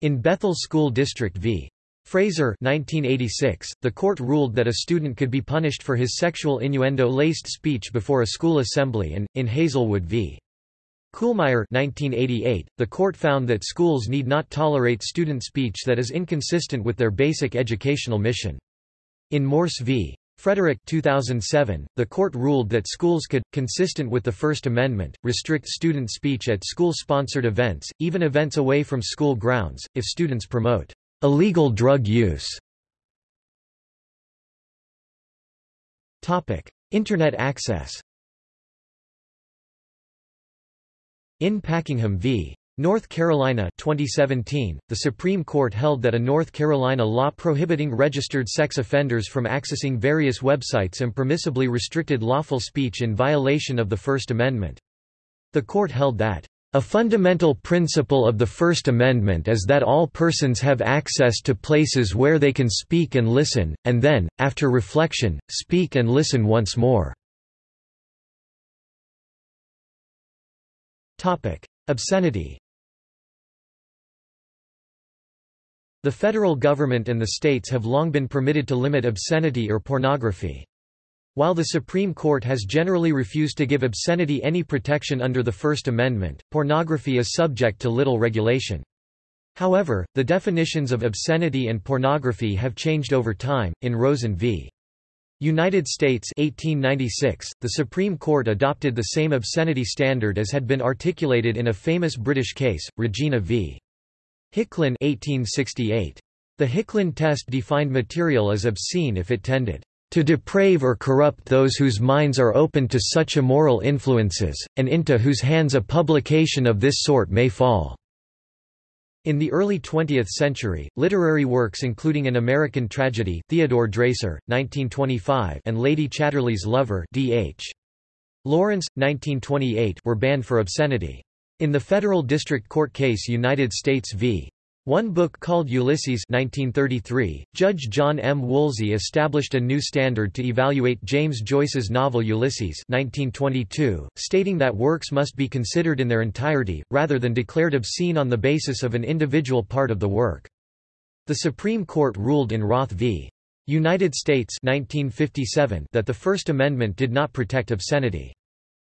In Bethel School District v. Fraser 1986, the court ruled that a student could be punished for his sexual innuendo-laced speech before a school assembly and, in Hazelwood v. Kuhlmeier 1988, the court found that schools need not tolerate student speech that is inconsistent with their basic educational mission. In Morse v. Frederick 2007, the court ruled that schools could, consistent with the First Amendment, restrict student speech at school-sponsored events, even events away from school grounds, if students promote Illegal drug use Internet access In Packingham v. North Carolina 2017, the Supreme Court held that a North Carolina law prohibiting registered sex offenders from accessing various websites impermissibly restricted lawful speech in violation of the First Amendment. The court held that a fundamental principle of the First Amendment is that all persons have access to places where they can speak and listen, and then, after reflection, speak and listen once more. Obscenity The federal government and the states have long been permitted to limit obscenity or pornography. While the Supreme Court has generally refused to give obscenity any protection under the First Amendment, pornography is subject to little regulation. However, the definitions of obscenity and pornography have changed over time. In Rosen v. United States 1896, the Supreme Court adopted the same obscenity standard as had been articulated in a famous British case, Regina v. Hicklin 1868. The Hicklin test defined material as obscene if it tended to deprave or corrupt those whose minds are open to such immoral influences, and into whose hands a publication of this sort may fall." In the early 20th century, literary works including An American Tragedy Theodore Dreiser, 1925 and Lady Chatterley's Lover D.H. Lawrence, 1928 were banned for obscenity. In the federal district court case United States v. One book called Ulysses 1933, Judge John M. Woolsey established a new standard to evaluate James Joyce's novel Ulysses 1922, stating that works must be considered in their entirety, rather than declared obscene on the basis of an individual part of the work. The Supreme Court ruled in Roth v. United States 1957 that the First Amendment did not protect obscenity.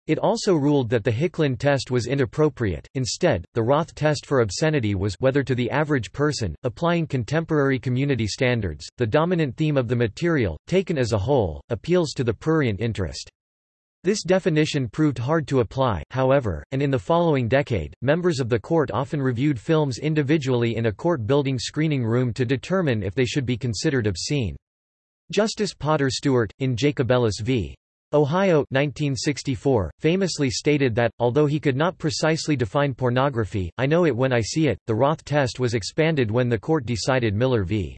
It also ruled that the Hicklin test was inappropriate. Instead, the Roth test for obscenity was whether to the average person, applying contemporary community standards, the dominant theme of the material, taken as a whole, appeals to the prurient interest. This definition proved hard to apply, however, and in the following decade, members of the court often reviewed films individually in a court building screening room to determine if they should be considered obscene. Justice Potter Stewart, in Jacobellis v. Ohio 1964, famously stated that, although he could not precisely define pornography, I know it when I see it. The Roth test was expanded when the court decided Miller v.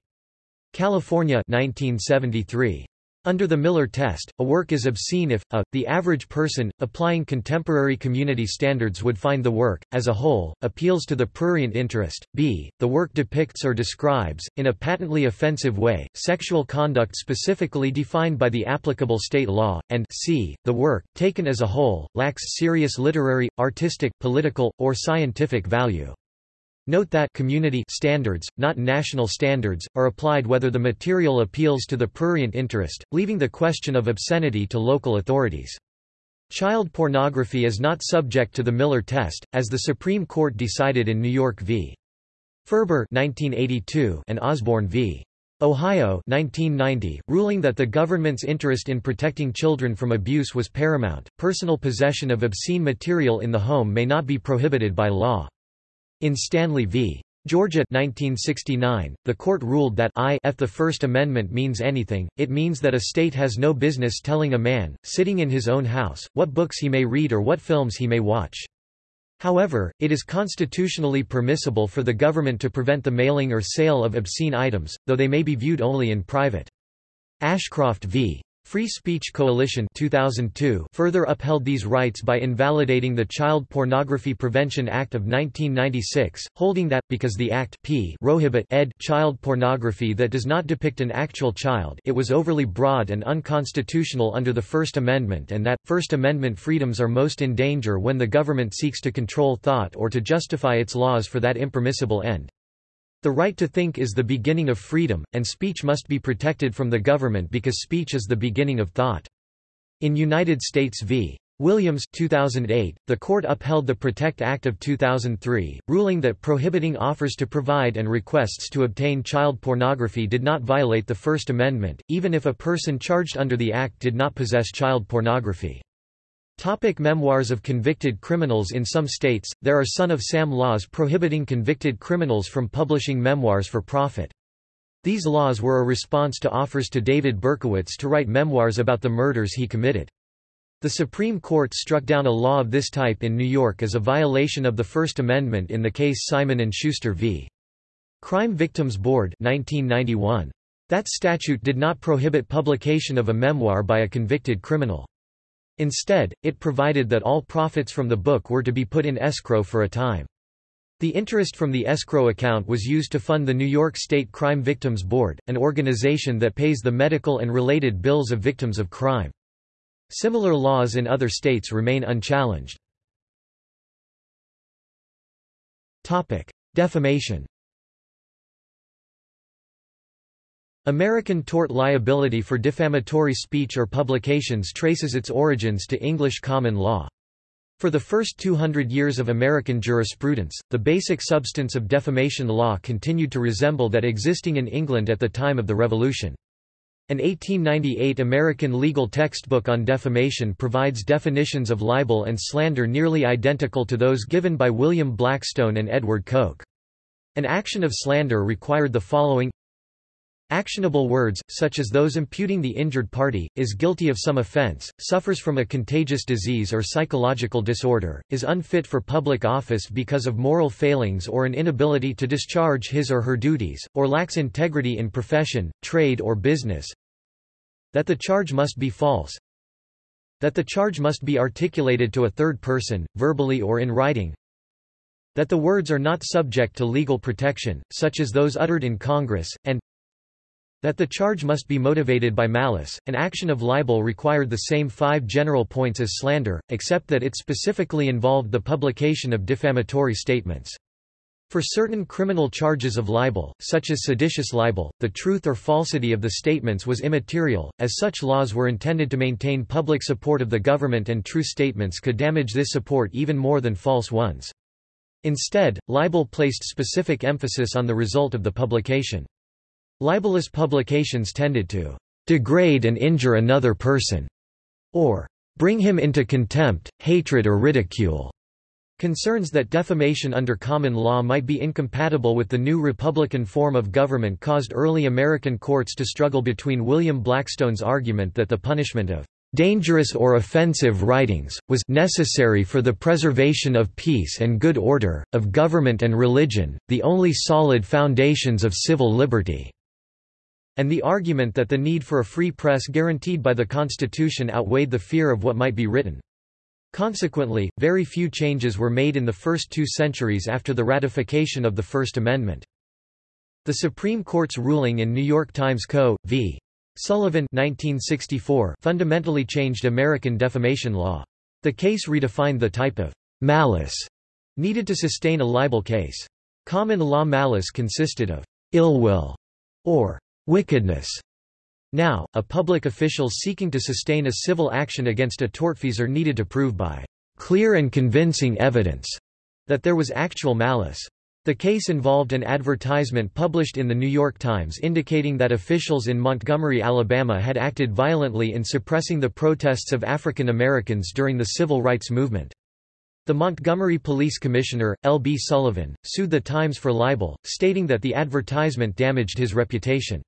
California 1973. Under the Miller test, a work is obscene if, a, the average person, applying contemporary community standards would find the work, as a whole, appeals to the prurient interest, b, the work depicts or describes, in a patently offensive way, sexual conduct specifically defined by the applicable state law, and c, the work, taken as a whole, lacks serious literary, artistic, political, or scientific value. Note that community standards, not national standards, are applied whether the material appeals to the prurient interest, leaving the question of obscenity to local authorities. Child pornography is not subject to the Miller test, as the Supreme Court decided in New York v. Ferber 1982 and Osborne v. Ohio 1990, ruling that the government's interest in protecting children from abuse was paramount. Personal possession of obscene material in the home may not be prohibited by law. In Stanley v. Georgia 1969, the court ruled that if the First Amendment means anything, it means that a state has no business telling a man, sitting in his own house, what books he may read or what films he may watch. However, it is constitutionally permissible for the government to prevent the mailing or sale of obscene items, though they may be viewed only in private. Ashcroft v. Free Speech Coalition 2002 further upheld these rights by invalidating the Child Pornography Prevention Act of 1996, holding that, because the Act p prohibit ed child pornography that does not depict an actual child it was overly broad and unconstitutional under the First Amendment and that, First Amendment freedoms are most in danger when the government seeks to control thought or to justify its laws for that impermissible end. The right to think is the beginning of freedom, and speech must be protected from the government because speech is the beginning of thought. In United States v. Williams 2008, the court upheld the PROTECT Act of 2003, ruling that prohibiting offers to provide and requests to obtain child pornography did not violate the First Amendment, even if a person charged under the act did not possess child pornography. Topic memoirs of convicted criminals In some states, there are son of Sam laws prohibiting convicted criminals from publishing memoirs for profit. These laws were a response to offers to David Berkowitz to write memoirs about the murders he committed. The Supreme Court struck down a law of this type in New York as a violation of the First Amendment in the case Simon & Schuster v. Crime Victims Board 1991. That statute did not prohibit publication of a memoir by a convicted criminal. Instead, it provided that all profits from the book were to be put in escrow for a time. The interest from the escrow account was used to fund the New York State Crime Victims Board, an organization that pays the medical and related bills of victims of crime. Similar laws in other states remain unchallenged. Defamation American tort liability for defamatory speech or publications traces its origins to English common law. For the first 200 years of American jurisprudence, the basic substance of defamation law continued to resemble that existing in England at the time of the Revolution. An 1898 American legal textbook on defamation provides definitions of libel and slander nearly identical to those given by William Blackstone and Edward Coke. An action of slander required the following Actionable words, such as those imputing the injured party, is guilty of some offense, suffers from a contagious disease or psychological disorder, is unfit for public office because of moral failings or an inability to discharge his or her duties, or lacks integrity in profession, trade or business. That the charge must be false. That the charge must be articulated to a third person, verbally or in writing that the words are not subject to legal protection, such as those uttered in Congress, and that the charge must be motivated by malice. An action of libel required the same five general points as slander, except that it specifically involved the publication of defamatory statements. For certain criminal charges of libel, such as seditious libel, the truth or falsity of the statements was immaterial, as such laws were intended to maintain public support of the government and true statements could damage this support even more than false ones. Instead, libel placed specific emphasis on the result of the publication. Libelous publications tended to degrade and injure another person, or bring him into contempt, hatred or ridicule. Concerns that defamation under common law might be incompatible with the new republican form of government caused early American courts to struggle between William Blackstone's argument that the punishment of dangerous or offensive writings, was necessary for the preservation of peace and good order, of government and religion, the only solid foundations of civil liberty and the argument that the need for a free press guaranteed by the Constitution outweighed the fear of what might be written. Consequently, very few changes were made in the first two centuries after the ratification of the First Amendment. The Supreme Court's ruling in New York Times Co. v. Sullivan 1964 fundamentally changed American defamation law. The case redefined the type of malice needed to sustain a libel case. Common law malice consisted of ill will or wickedness. Now, a public official seeking to sustain a civil action against a tortfeasor needed to prove by clear and convincing evidence that there was actual malice. The case involved an advertisement published in the New York Times indicating that officials in Montgomery, Alabama had acted violently in suppressing the protests of African Americans during the civil rights movement. The Montgomery Police Commissioner, L. B. Sullivan, sued the Times for libel, stating that the advertisement damaged his reputation.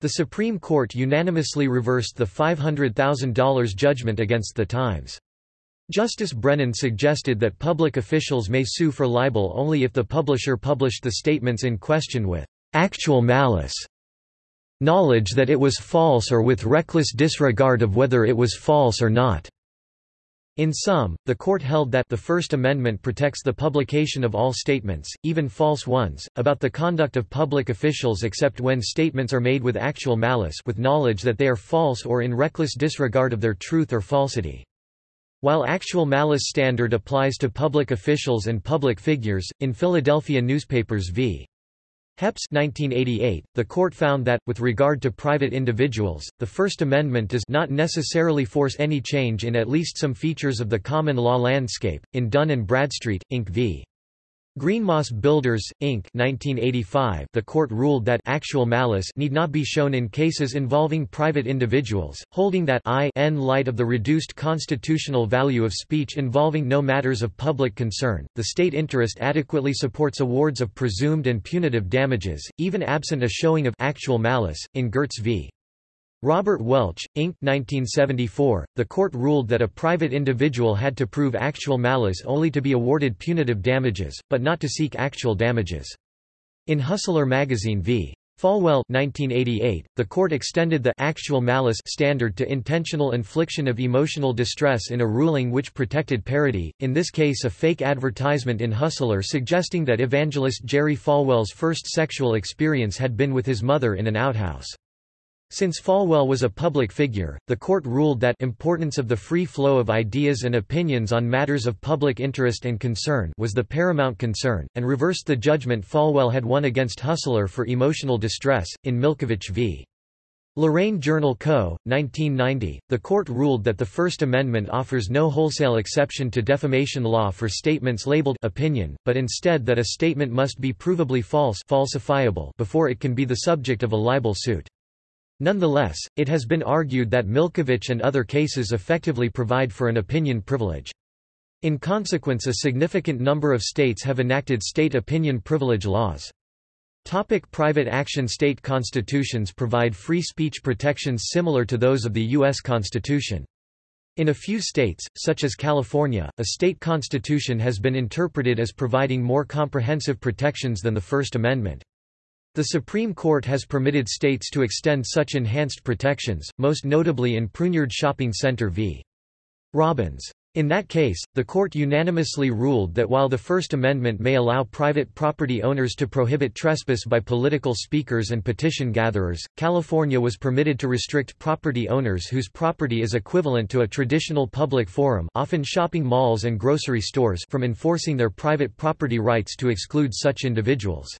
The Supreme Court unanimously reversed the $500,000 judgment against the Times. Justice Brennan suggested that public officials may sue for libel only if the publisher published the statements in question with actual malice, knowledge that it was false or with reckless disregard of whether it was false or not. In sum, the court held that the First Amendment protects the publication of all statements, even false ones, about the conduct of public officials except when statements are made with actual malice with knowledge that they are false or in reckless disregard of their truth or falsity. While actual malice standard applies to public officials and public figures, in Philadelphia newspapers v. Hepps 1988, the court found that, with regard to private individuals, the First Amendment does not necessarily force any change in at least some features of the common law landscape. In Dun & Bradstreet, Inc. v. Greenmoss Builders, Inc. 1985, the court ruled that actual malice need not be shown in cases involving private individuals, holding that I n light of the reduced constitutional value of speech involving no matters of public concern, the state interest adequately supports awards of presumed and punitive damages, even absent a showing of actual malice. In Gertz v. Robert Welch, Inc. 1974, the court ruled that a private individual had to prove actual malice only to be awarded punitive damages, but not to seek actual damages. In Hustler magazine v. Falwell 1988, the court extended the actual malice standard to intentional infliction of emotional distress in a ruling which protected parody, in this case a fake advertisement in Hustler suggesting that evangelist Jerry Falwell's first sexual experience had been with his mother in an outhouse. Since Falwell was a public figure, the court ruled that importance of the free flow of ideas and opinions on matters of public interest and concern was the paramount concern, and reversed the judgment Falwell had won against Hustler for emotional distress. In Milkovich v. Lorain Journal Co., 1990, the court ruled that the First Amendment offers no wholesale exception to defamation law for statements labeled opinion, but instead that a statement must be provably false falsifiable before it can be the subject of a libel suit. Nonetheless, it has been argued that Milkovich and other cases effectively provide for an opinion privilege. In consequence a significant number of states have enacted state opinion privilege laws. Topic private action State constitutions provide free speech protections similar to those of the U.S. Constitution. In a few states, such as California, a state constitution has been interpreted as providing more comprehensive protections than the First Amendment. The Supreme Court has permitted states to extend such enhanced protections, most notably in Pruneyard Shopping Center v. Robins. In that case, the court unanimously ruled that while the First Amendment may allow private property owners to prohibit trespass by political speakers and petition gatherers, California was permitted to restrict property owners whose property is equivalent to a traditional public forum often shopping malls and grocery stores from enforcing their private property rights to exclude such individuals.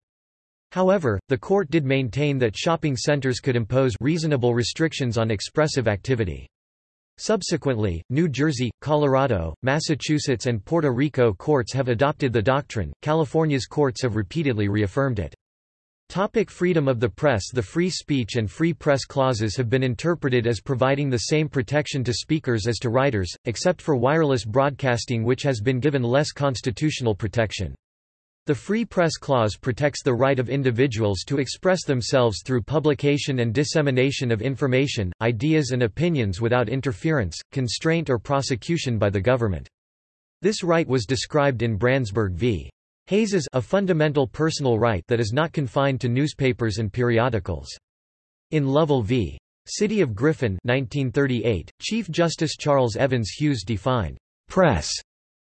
However, the court did maintain that shopping centers could impose reasonable restrictions on expressive activity. Subsequently, New Jersey, Colorado, Massachusetts and Puerto Rico courts have adopted the doctrine, California's courts have repeatedly reaffirmed it. Topic freedom of the press The free speech and free press clauses have been interpreted as providing the same protection to speakers as to writers, except for wireless broadcasting which has been given less constitutional protection. The Free Press Clause protects the right of individuals to express themselves through publication and dissemination of information, ideas and opinions without interference, constraint or prosecution by the government. This right was described in Branzburg v. Hayes a fundamental personal right that is not confined to newspapers and periodicals. In Lovell v. City of Griffin 1938, Chief Justice Charles Evans Hughes defined press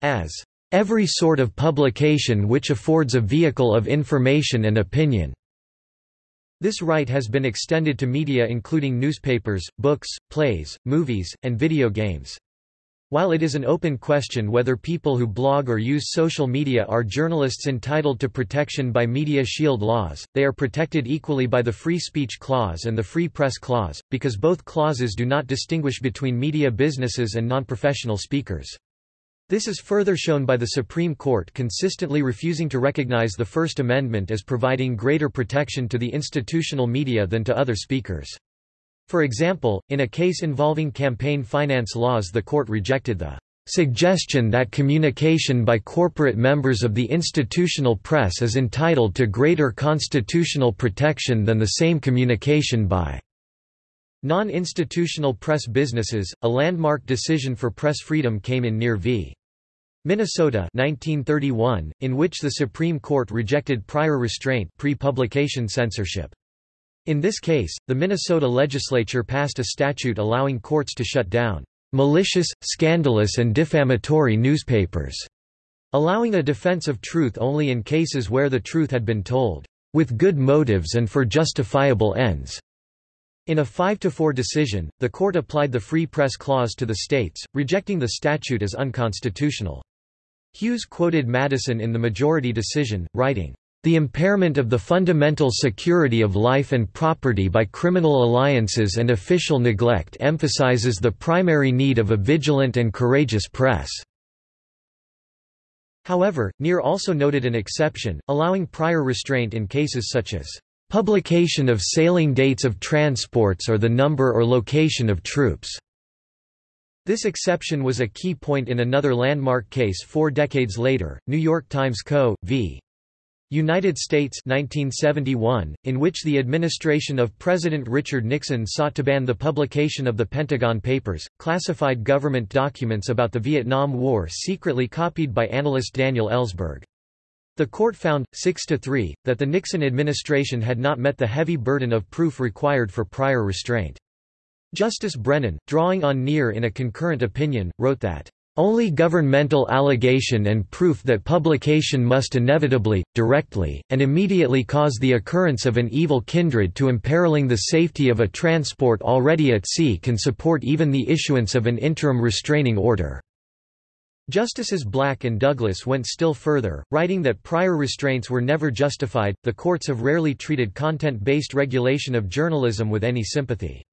as every sort of publication which affords a vehicle of information and opinion. This right has been extended to media including newspapers, books, plays, movies, and video games. While it is an open question whether people who blog or use social media are journalists entitled to protection by Media Shield laws, they are protected equally by the Free Speech Clause and the Free Press Clause, because both clauses do not distinguish between media businesses and non-professional speakers. This is further shown by the Supreme Court consistently refusing to recognize the First Amendment as providing greater protection to the institutional media than to other speakers. For example, in a case involving campaign finance laws the court rejected the suggestion that communication by corporate members of the institutional press is entitled to greater constitutional protection than the same communication by non-institutional press businesses. A landmark decision for press freedom came in Near v. Minnesota 1931, in which the Supreme Court rejected prior restraint pre-publication censorship. In this case, the Minnesota legislature passed a statute allowing courts to shut down malicious, scandalous and defamatory newspapers, allowing a defense of truth only in cases where the truth had been told with good motives and for justifiable ends. In a 5–4 decision, the court applied the Free Press Clause to the states, rejecting the statute as unconstitutional. Hughes quoted Madison in the majority decision, writing, the impairment of the fundamental security of life and property by criminal alliances and official neglect emphasizes the primary need of a vigilant and courageous press." However, Near also noted an exception, allowing prior restraint in cases such as, "...publication of sailing dates of transports or the number or location of troops." This exception was a key point in another landmark case four decades later, New York Times Co. v. United States 1971, in which the administration of President Richard Nixon sought to ban the publication of the Pentagon Papers, classified government documents about the Vietnam War secretly copied by analyst Daniel Ellsberg. The court found, 6–3, that the Nixon administration had not met the heavy burden of proof required for prior restraint. Justice Brennan, drawing on Near in a concurrent opinion, wrote that, "...only governmental allegation and proof that publication must inevitably, directly, and immediately cause the occurrence of an evil kindred to imperiling the safety of a transport already at sea can support even the issuance of an interim restraining order." Justices Black and Douglas went still further, writing that prior restraints were never justified. The courts have rarely treated content based regulation of journalism with any sympathy.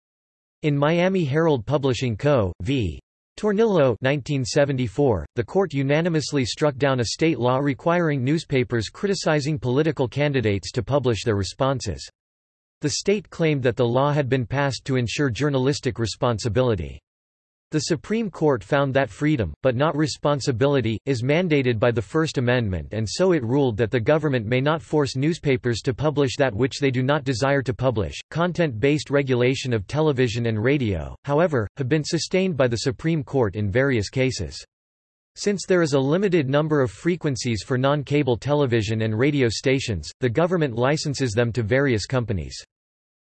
In Miami Herald Publishing Co. v. Tornillo 1974, the court unanimously struck down a state law requiring newspapers criticizing political candidates to publish their responses. The state claimed that the law had been passed to ensure journalistic responsibility. The Supreme Court found that freedom, but not responsibility, is mandated by the First Amendment and so it ruled that the government may not force newspapers to publish that which they do not desire to publish. Content-based regulation of television and radio, however, have been sustained by the Supreme Court in various cases. Since there is a limited number of frequencies for non-cable television and radio stations, the government licenses them to various companies.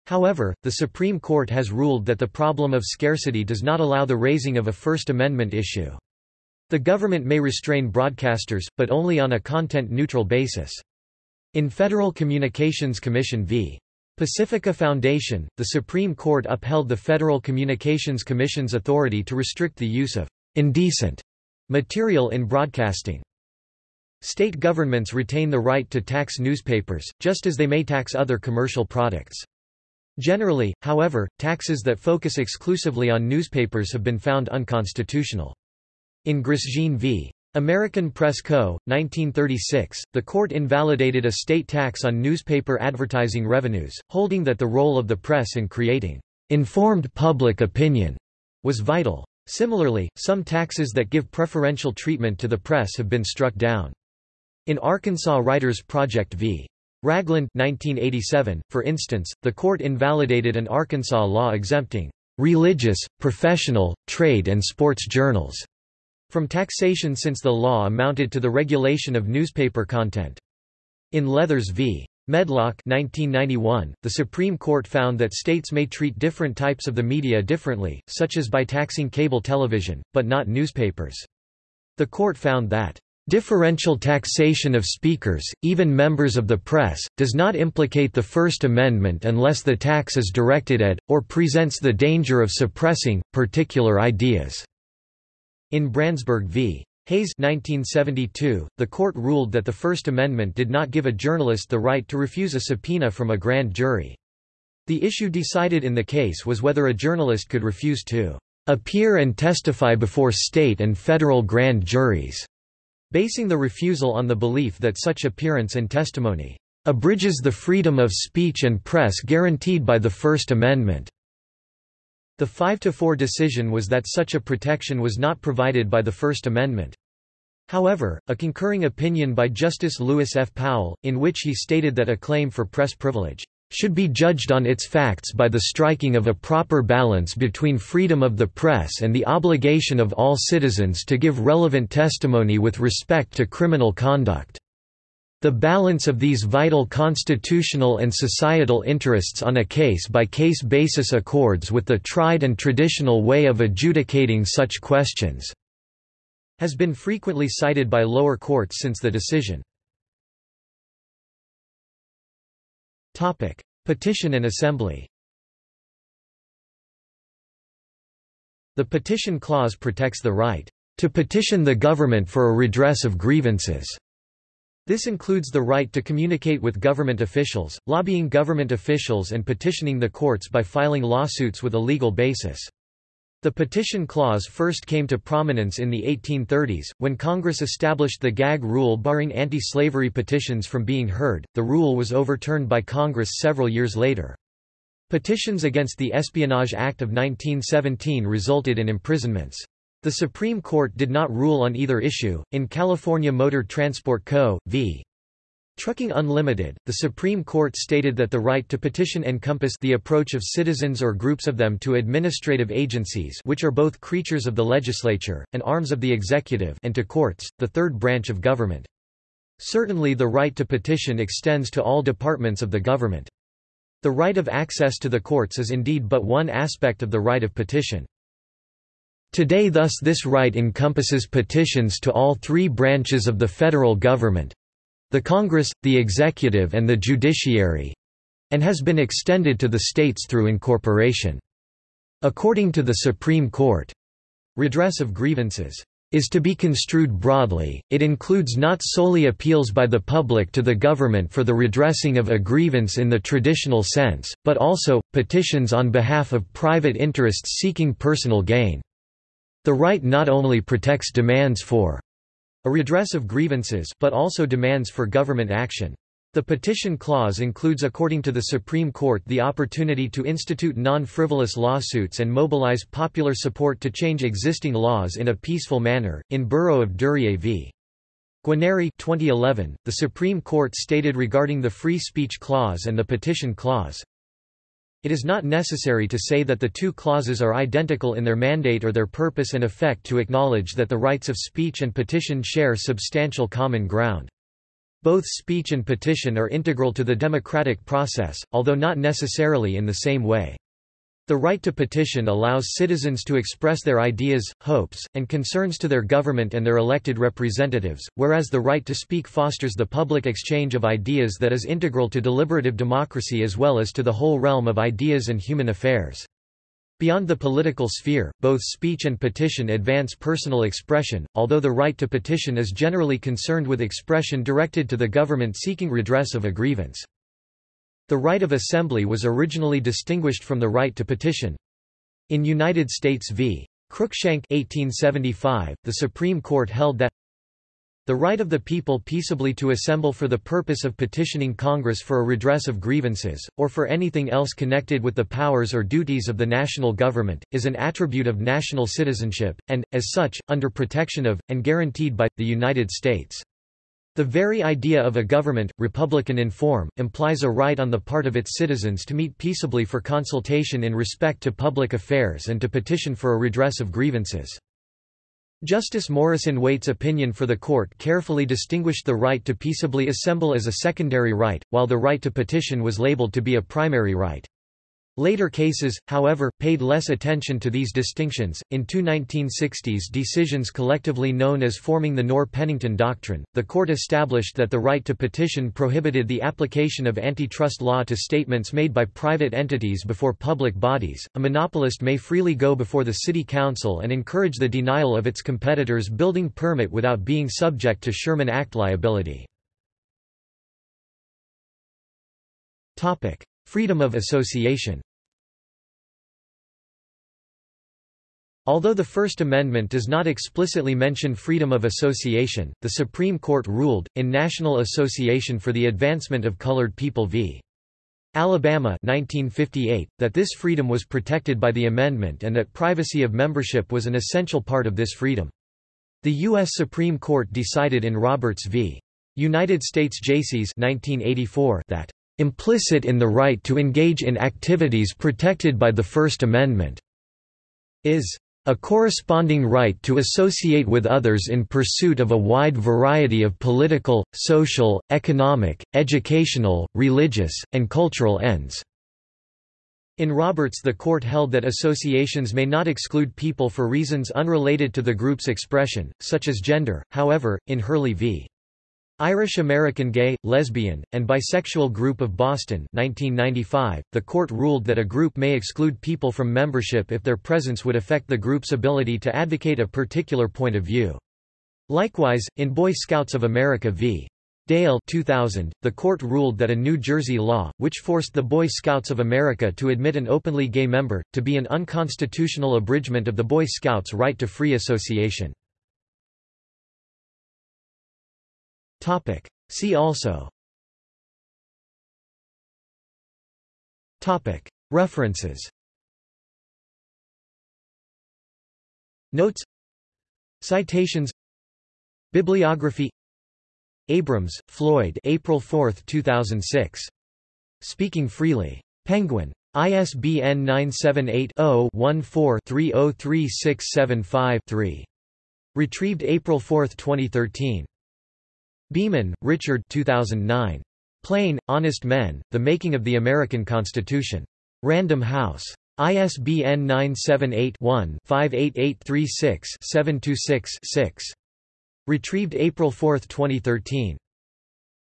However, the Supreme Court has ruled that the problem of scarcity does not allow the raising of a First Amendment issue. The government may restrain broadcasters, but only on a content-neutral basis. In Federal Communications Commission v. Pacifica Foundation, the Supreme Court upheld the Federal Communications Commission's authority to restrict the use of indecent material in broadcasting. State governments retain the right to tax newspapers, just as they may tax other commercial products. Generally, however, taxes that focus exclusively on newspapers have been found unconstitutional. In Grosjean v. American Press Co., 1936, the court invalidated a state tax on newspaper advertising revenues, holding that the role of the press in creating informed public opinion was vital. Similarly, some taxes that give preferential treatment to the press have been struck down. In Arkansas Writers Project v. Ragland 1987, for instance, the court invalidated an Arkansas law exempting religious, professional, trade and sports journals from taxation since the law amounted to the regulation of newspaper content. In Leathers v. Medlock 1991, the Supreme Court found that states may treat different types of the media differently, such as by taxing cable television, but not newspapers. The court found that Differential taxation of speakers, even members of the press, does not implicate the First Amendment unless the tax is directed at, or presents the danger of suppressing, particular ideas." In Branzburg v. Hayes 1972, the court ruled that the First Amendment did not give a journalist the right to refuse a subpoena from a grand jury. The issue decided in the case was whether a journalist could refuse to appear and testify before state and federal grand juries basing the refusal on the belief that such appearance and testimony abridges the freedom of speech and press guaranteed by the First Amendment. The 5–4 decision was that such a protection was not provided by the First Amendment. However, a concurring opinion by Justice Lewis F. Powell, in which he stated that a claim for press privilege should be judged on its facts by the striking of a proper balance between freedom of the press and the obligation of all citizens to give relevant testimony with respect to criminal conduct. The balance of these vital constitutional and societal interests on a case-by-case -case basis accords with the tried and traditional way of adjudicating such questions, has been frequently cited by lower courts since the decision. Topic: Petition and assembly. The Petition Clause protects the right to petition the government for a redress of grievances. This includes the right to communicate with government officials, lobbying government officials and petitioning the courts by filing lawsuits with a legal basis. The Petition Clause first came to prominence in the 1830s, when Congress established the gag rule barring anti-slavery petitions from being heard. The rule was overturned by Congress several years later. Petitions against the Espionage Act of 1917 resulted in imprisonments. The Supreme Court did not rule on either issue. In California Motor Transport Co. v. Trucking Unlimited, the Supreme Court stated that the right to petition encompassed the approach of citizens or groups of them to administrative agencies which are both creatures of the legislature, and arms of the executive and to courts, the third branch of government. Certainly the right to petition extends to all departments of the government. The right of access to the courts is indeed but one aspect of the right of petition. Today thus this right encompasses petitions to all three branches of the federal government, the Congress, the executive and the judiciary—and has been extended to the states through incorporation. According to the Supreme Court, redress of grievances is to be construed broadly, it includes not solely appeals by the public to the government for the redressing of a grievance in the traditional sense, but also, petitions on behalf of private interests seeking personal gain. The right not only protects demands for a redress of grievances but also demands for government action. The Petition Clause includes according to the Supreme Court the opportunity to institute non-frivolous lawsuits and mobilize popular support to change existing laws in a peaceful manner. In Borough of Duryea v. Guarneri 2011, the Supreme Court stated regarding the Free Speech Clause and the Petition Clause, It is not necessary to say that the two clauses are identical in their mandate or their purpose and effect to acknowledge that the rights of speech and petition share substantial common ground. Both speech and petition are integral to the democratic process, although not necessarily in the same way. The right to petition allows citizens to express their ideas, hopes, and concerns to their government and their elected representatives, whereas the right to speak fosters the public exchange of ideas that is integral to deliberative democracy as well as to the whole realm of ideas and human affairs. Beyond the political sphere, both speech and petition advance personal expression, although the right to petition is generally concerned with expression directed to the government seeking redress of a grievance. The right of assembly was originally distinguished from the right to petition. In United States v. Cruikshank 1875, the Supreme Court held that the right of the people peaceably to assemble for the purpose of petitioning Congress for a redress of grievances, or for anything else connected with the powers or duties of the national government, is an attribute of national citizenship, and, as such, under protection of, and guaranteed by, the United States. The very idea of a government, republican in form, implies a right on the part of its citizens to meet peaceably for consultation in respect to public affairs and to petition for a redress of grievances. Justice Morrison Waite's opinion for the court carefully distinguished the right to peaceably assemble as a secondary right, while the right to petition was labeled to be a primary right. Later cases, however, paid less attention to these distinctions. In two 1960s decisions collectively known as forming the Noerr-Pennington Doctrine, the court established that the right to petition prohibited the application of antitrust law to statements made by private entities before public bodies. A monopolist may freely go before the city council and encourage the denial of its competitors' building permit without being subject to Sherman Act liability. Topic: Freedom of association Although the First Amendment does not explicitly mention freedom of association, the Supreme Court ruled, in National Association for the Advancement of Colored People v. Alabama 1958, that this freedom was protected by the amendment and that privacy of membership was an essential part of this freedom. The U.S. Supreme Court decided in Roberts v. United States Jaycees 1984 that implicit in the right to engage in activities protected by the First Amendment, is a corresponding right to associate with others in pursuit of a wide variety of political, social, economic, educational, religious, and cultural ends." In Roberts the court held that associations may not exclude people for reasons unrelated to the group's expression, such as gender, however, in Hurley v. Irish American Gay, Lesbian, and Bisexual Group of Boston 1995, the court ruled that a group may exclude people from membership if their presence would affect the group's ability to advocate a particular point of view. Likewise, in Boy Scouts of America v. Dale 2000, the court ruled that a New Jersey law, which forced the Boy Scouts of America to admit an openly gay member, to be an unconstitutional abridgment of the Boy Scouts' right to free association. Topic. See also Topic. References Notes Citations Bibliography Abrams, Floyd April 4, 2006. Speaking Freely. Penguin. ISBN 978-0-14-303675-3. Retrieved April 4, 2013. Beeman, Richard 2009. Plain, Honest Men, The Making of the American Constitution. Random House. ISBN 978-1-58836-726-6. Retrieved April 4, 2013.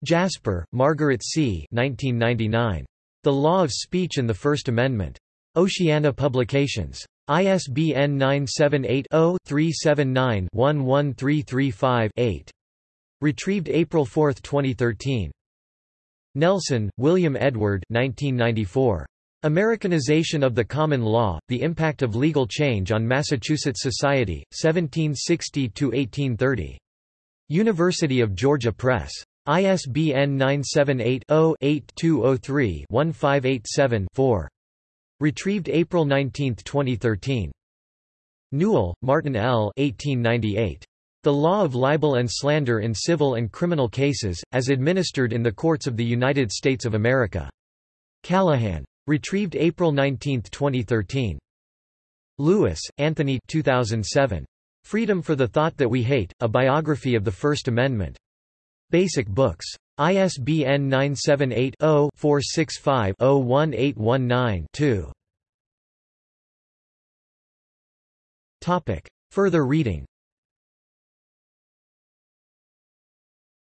Jasper, Margaret C. 1999. The Law of Speech and the First Amendment. Oceana Publications. ISBN 978 0 379 11335 8. Retrieved April 4, 2013. Nelson, William Edward 1994. Americanization of the Common Law, The Impact of Legal Change on Massachusetts Society, 1760–1830. University of Georgia Press. ISBN 978-0-8203-1587-4. Retrieved April 19, 2013. Newell, Martin L. 1898. The Law of Libel and Slander in Civil and Criminal Cases, as administered in the Courts of the United States of America. Callaghan. Retrieved April 19, 2013. Lewis, Anthony 2007. Freedom for the Thought That We Hate, A Biography of the First Amendment. Basic Books. ISBN 978 0 465 01819 2. Further reading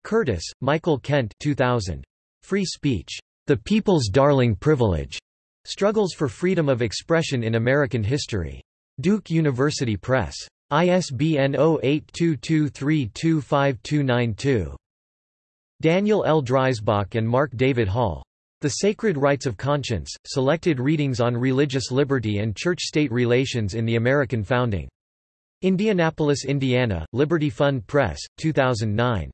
Curtis, Michael Kent 2000. Free Speech. The People's Darling Privilege. Struggles for Freedom of Expression in American History. Duke University Press. ISBN 0822325292. Daniel L. Dreisbach and Mark David Hall. The Sacred Rights of Conscience, Selected Readings on Religious Liberty and Church-State Relations in the American Founding. Indianapolis, Indiana, Liberty Fund Press, 2009.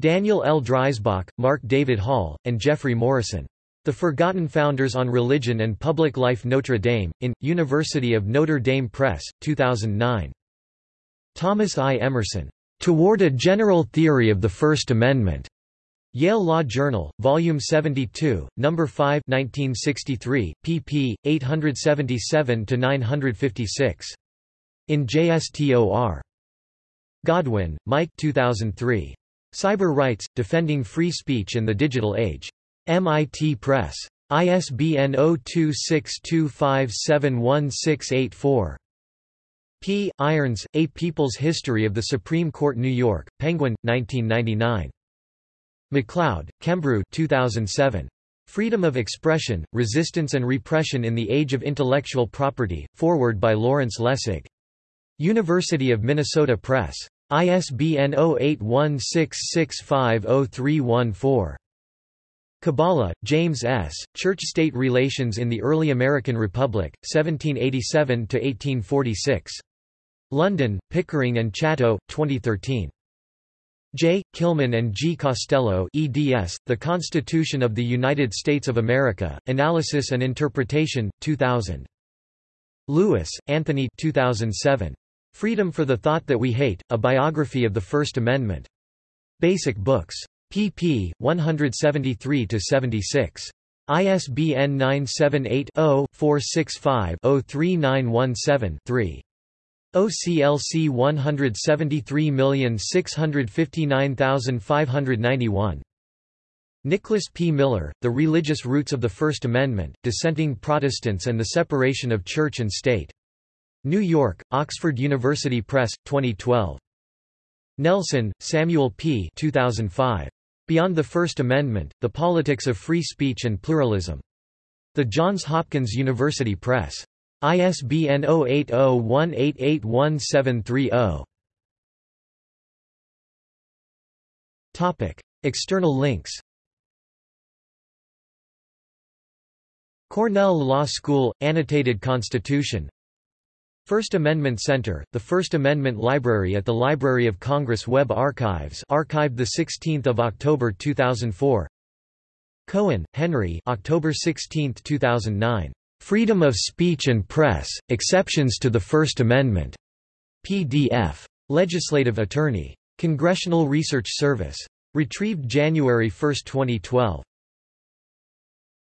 Daniel L. Dreisbach, Mark David Hall, and Jeffrey Morrison. The Forgotten Founders on Religion and Public Life Notre Dame, in, University of Notre Dame Press, 2009. Thomas I. Emerson. Toward a General Theory of the First Amendment. Yale Law Journal, Volume 72, No. 5 1963, pp. 877–956. In JSTOR. Godwin, Mike 2003. Cyber Rights, Defending Free Speech in the Digital Age. MIT Press. ISBN 0262571684. P. Irons, A People's History of the Supreme Court New York, Penguin, 1999. MacLeod, Kembrew 2007. Freedom of Expression, Resistance and Repression in the Age of Intellectual Property, foreword by Lawrence Lessig. University of Minnesota Press. ISBN 0816650314. Kabala, James S., Church-State Relations in the Early American Republic, 1787–1846. London, Pickering and Chatto, 2013. J. Killian and G. Costello eds, The Constitution of the United States of America, Analysis and Interpretation, 2000. Lewis, Anthony 2007. Freedom for the Thought That We Hate, A Biography of the First Amendment. Basic Books. pp. 173–76. ISBN 978-0-465-03917-3. OCLC 173659591. Nicholas P. Miller, The Religious Roots of the First Amendment, Dissenting Protestants and the Separation of Church and State. New York, Oxford University Press, 2012. Nelson, Samuel P. 2005. Beyond the First Amendment, The Politics of Free Speech and Pluralism. The Johns Hopkins University Press. ISBN 0801881730. Topic: External links. Cornell Law School Annotated Constitution First Amendment Center, the First Amendment Library at the Library of Congress Web Archives archived 16 October 2004 Cohen, Henry October 16, 2009. Freedom of Speech and Press, Exceptions to the First Amendment. PDF. Legislative Attorney. Congressional Research Service. Retrieved January 1, 2012.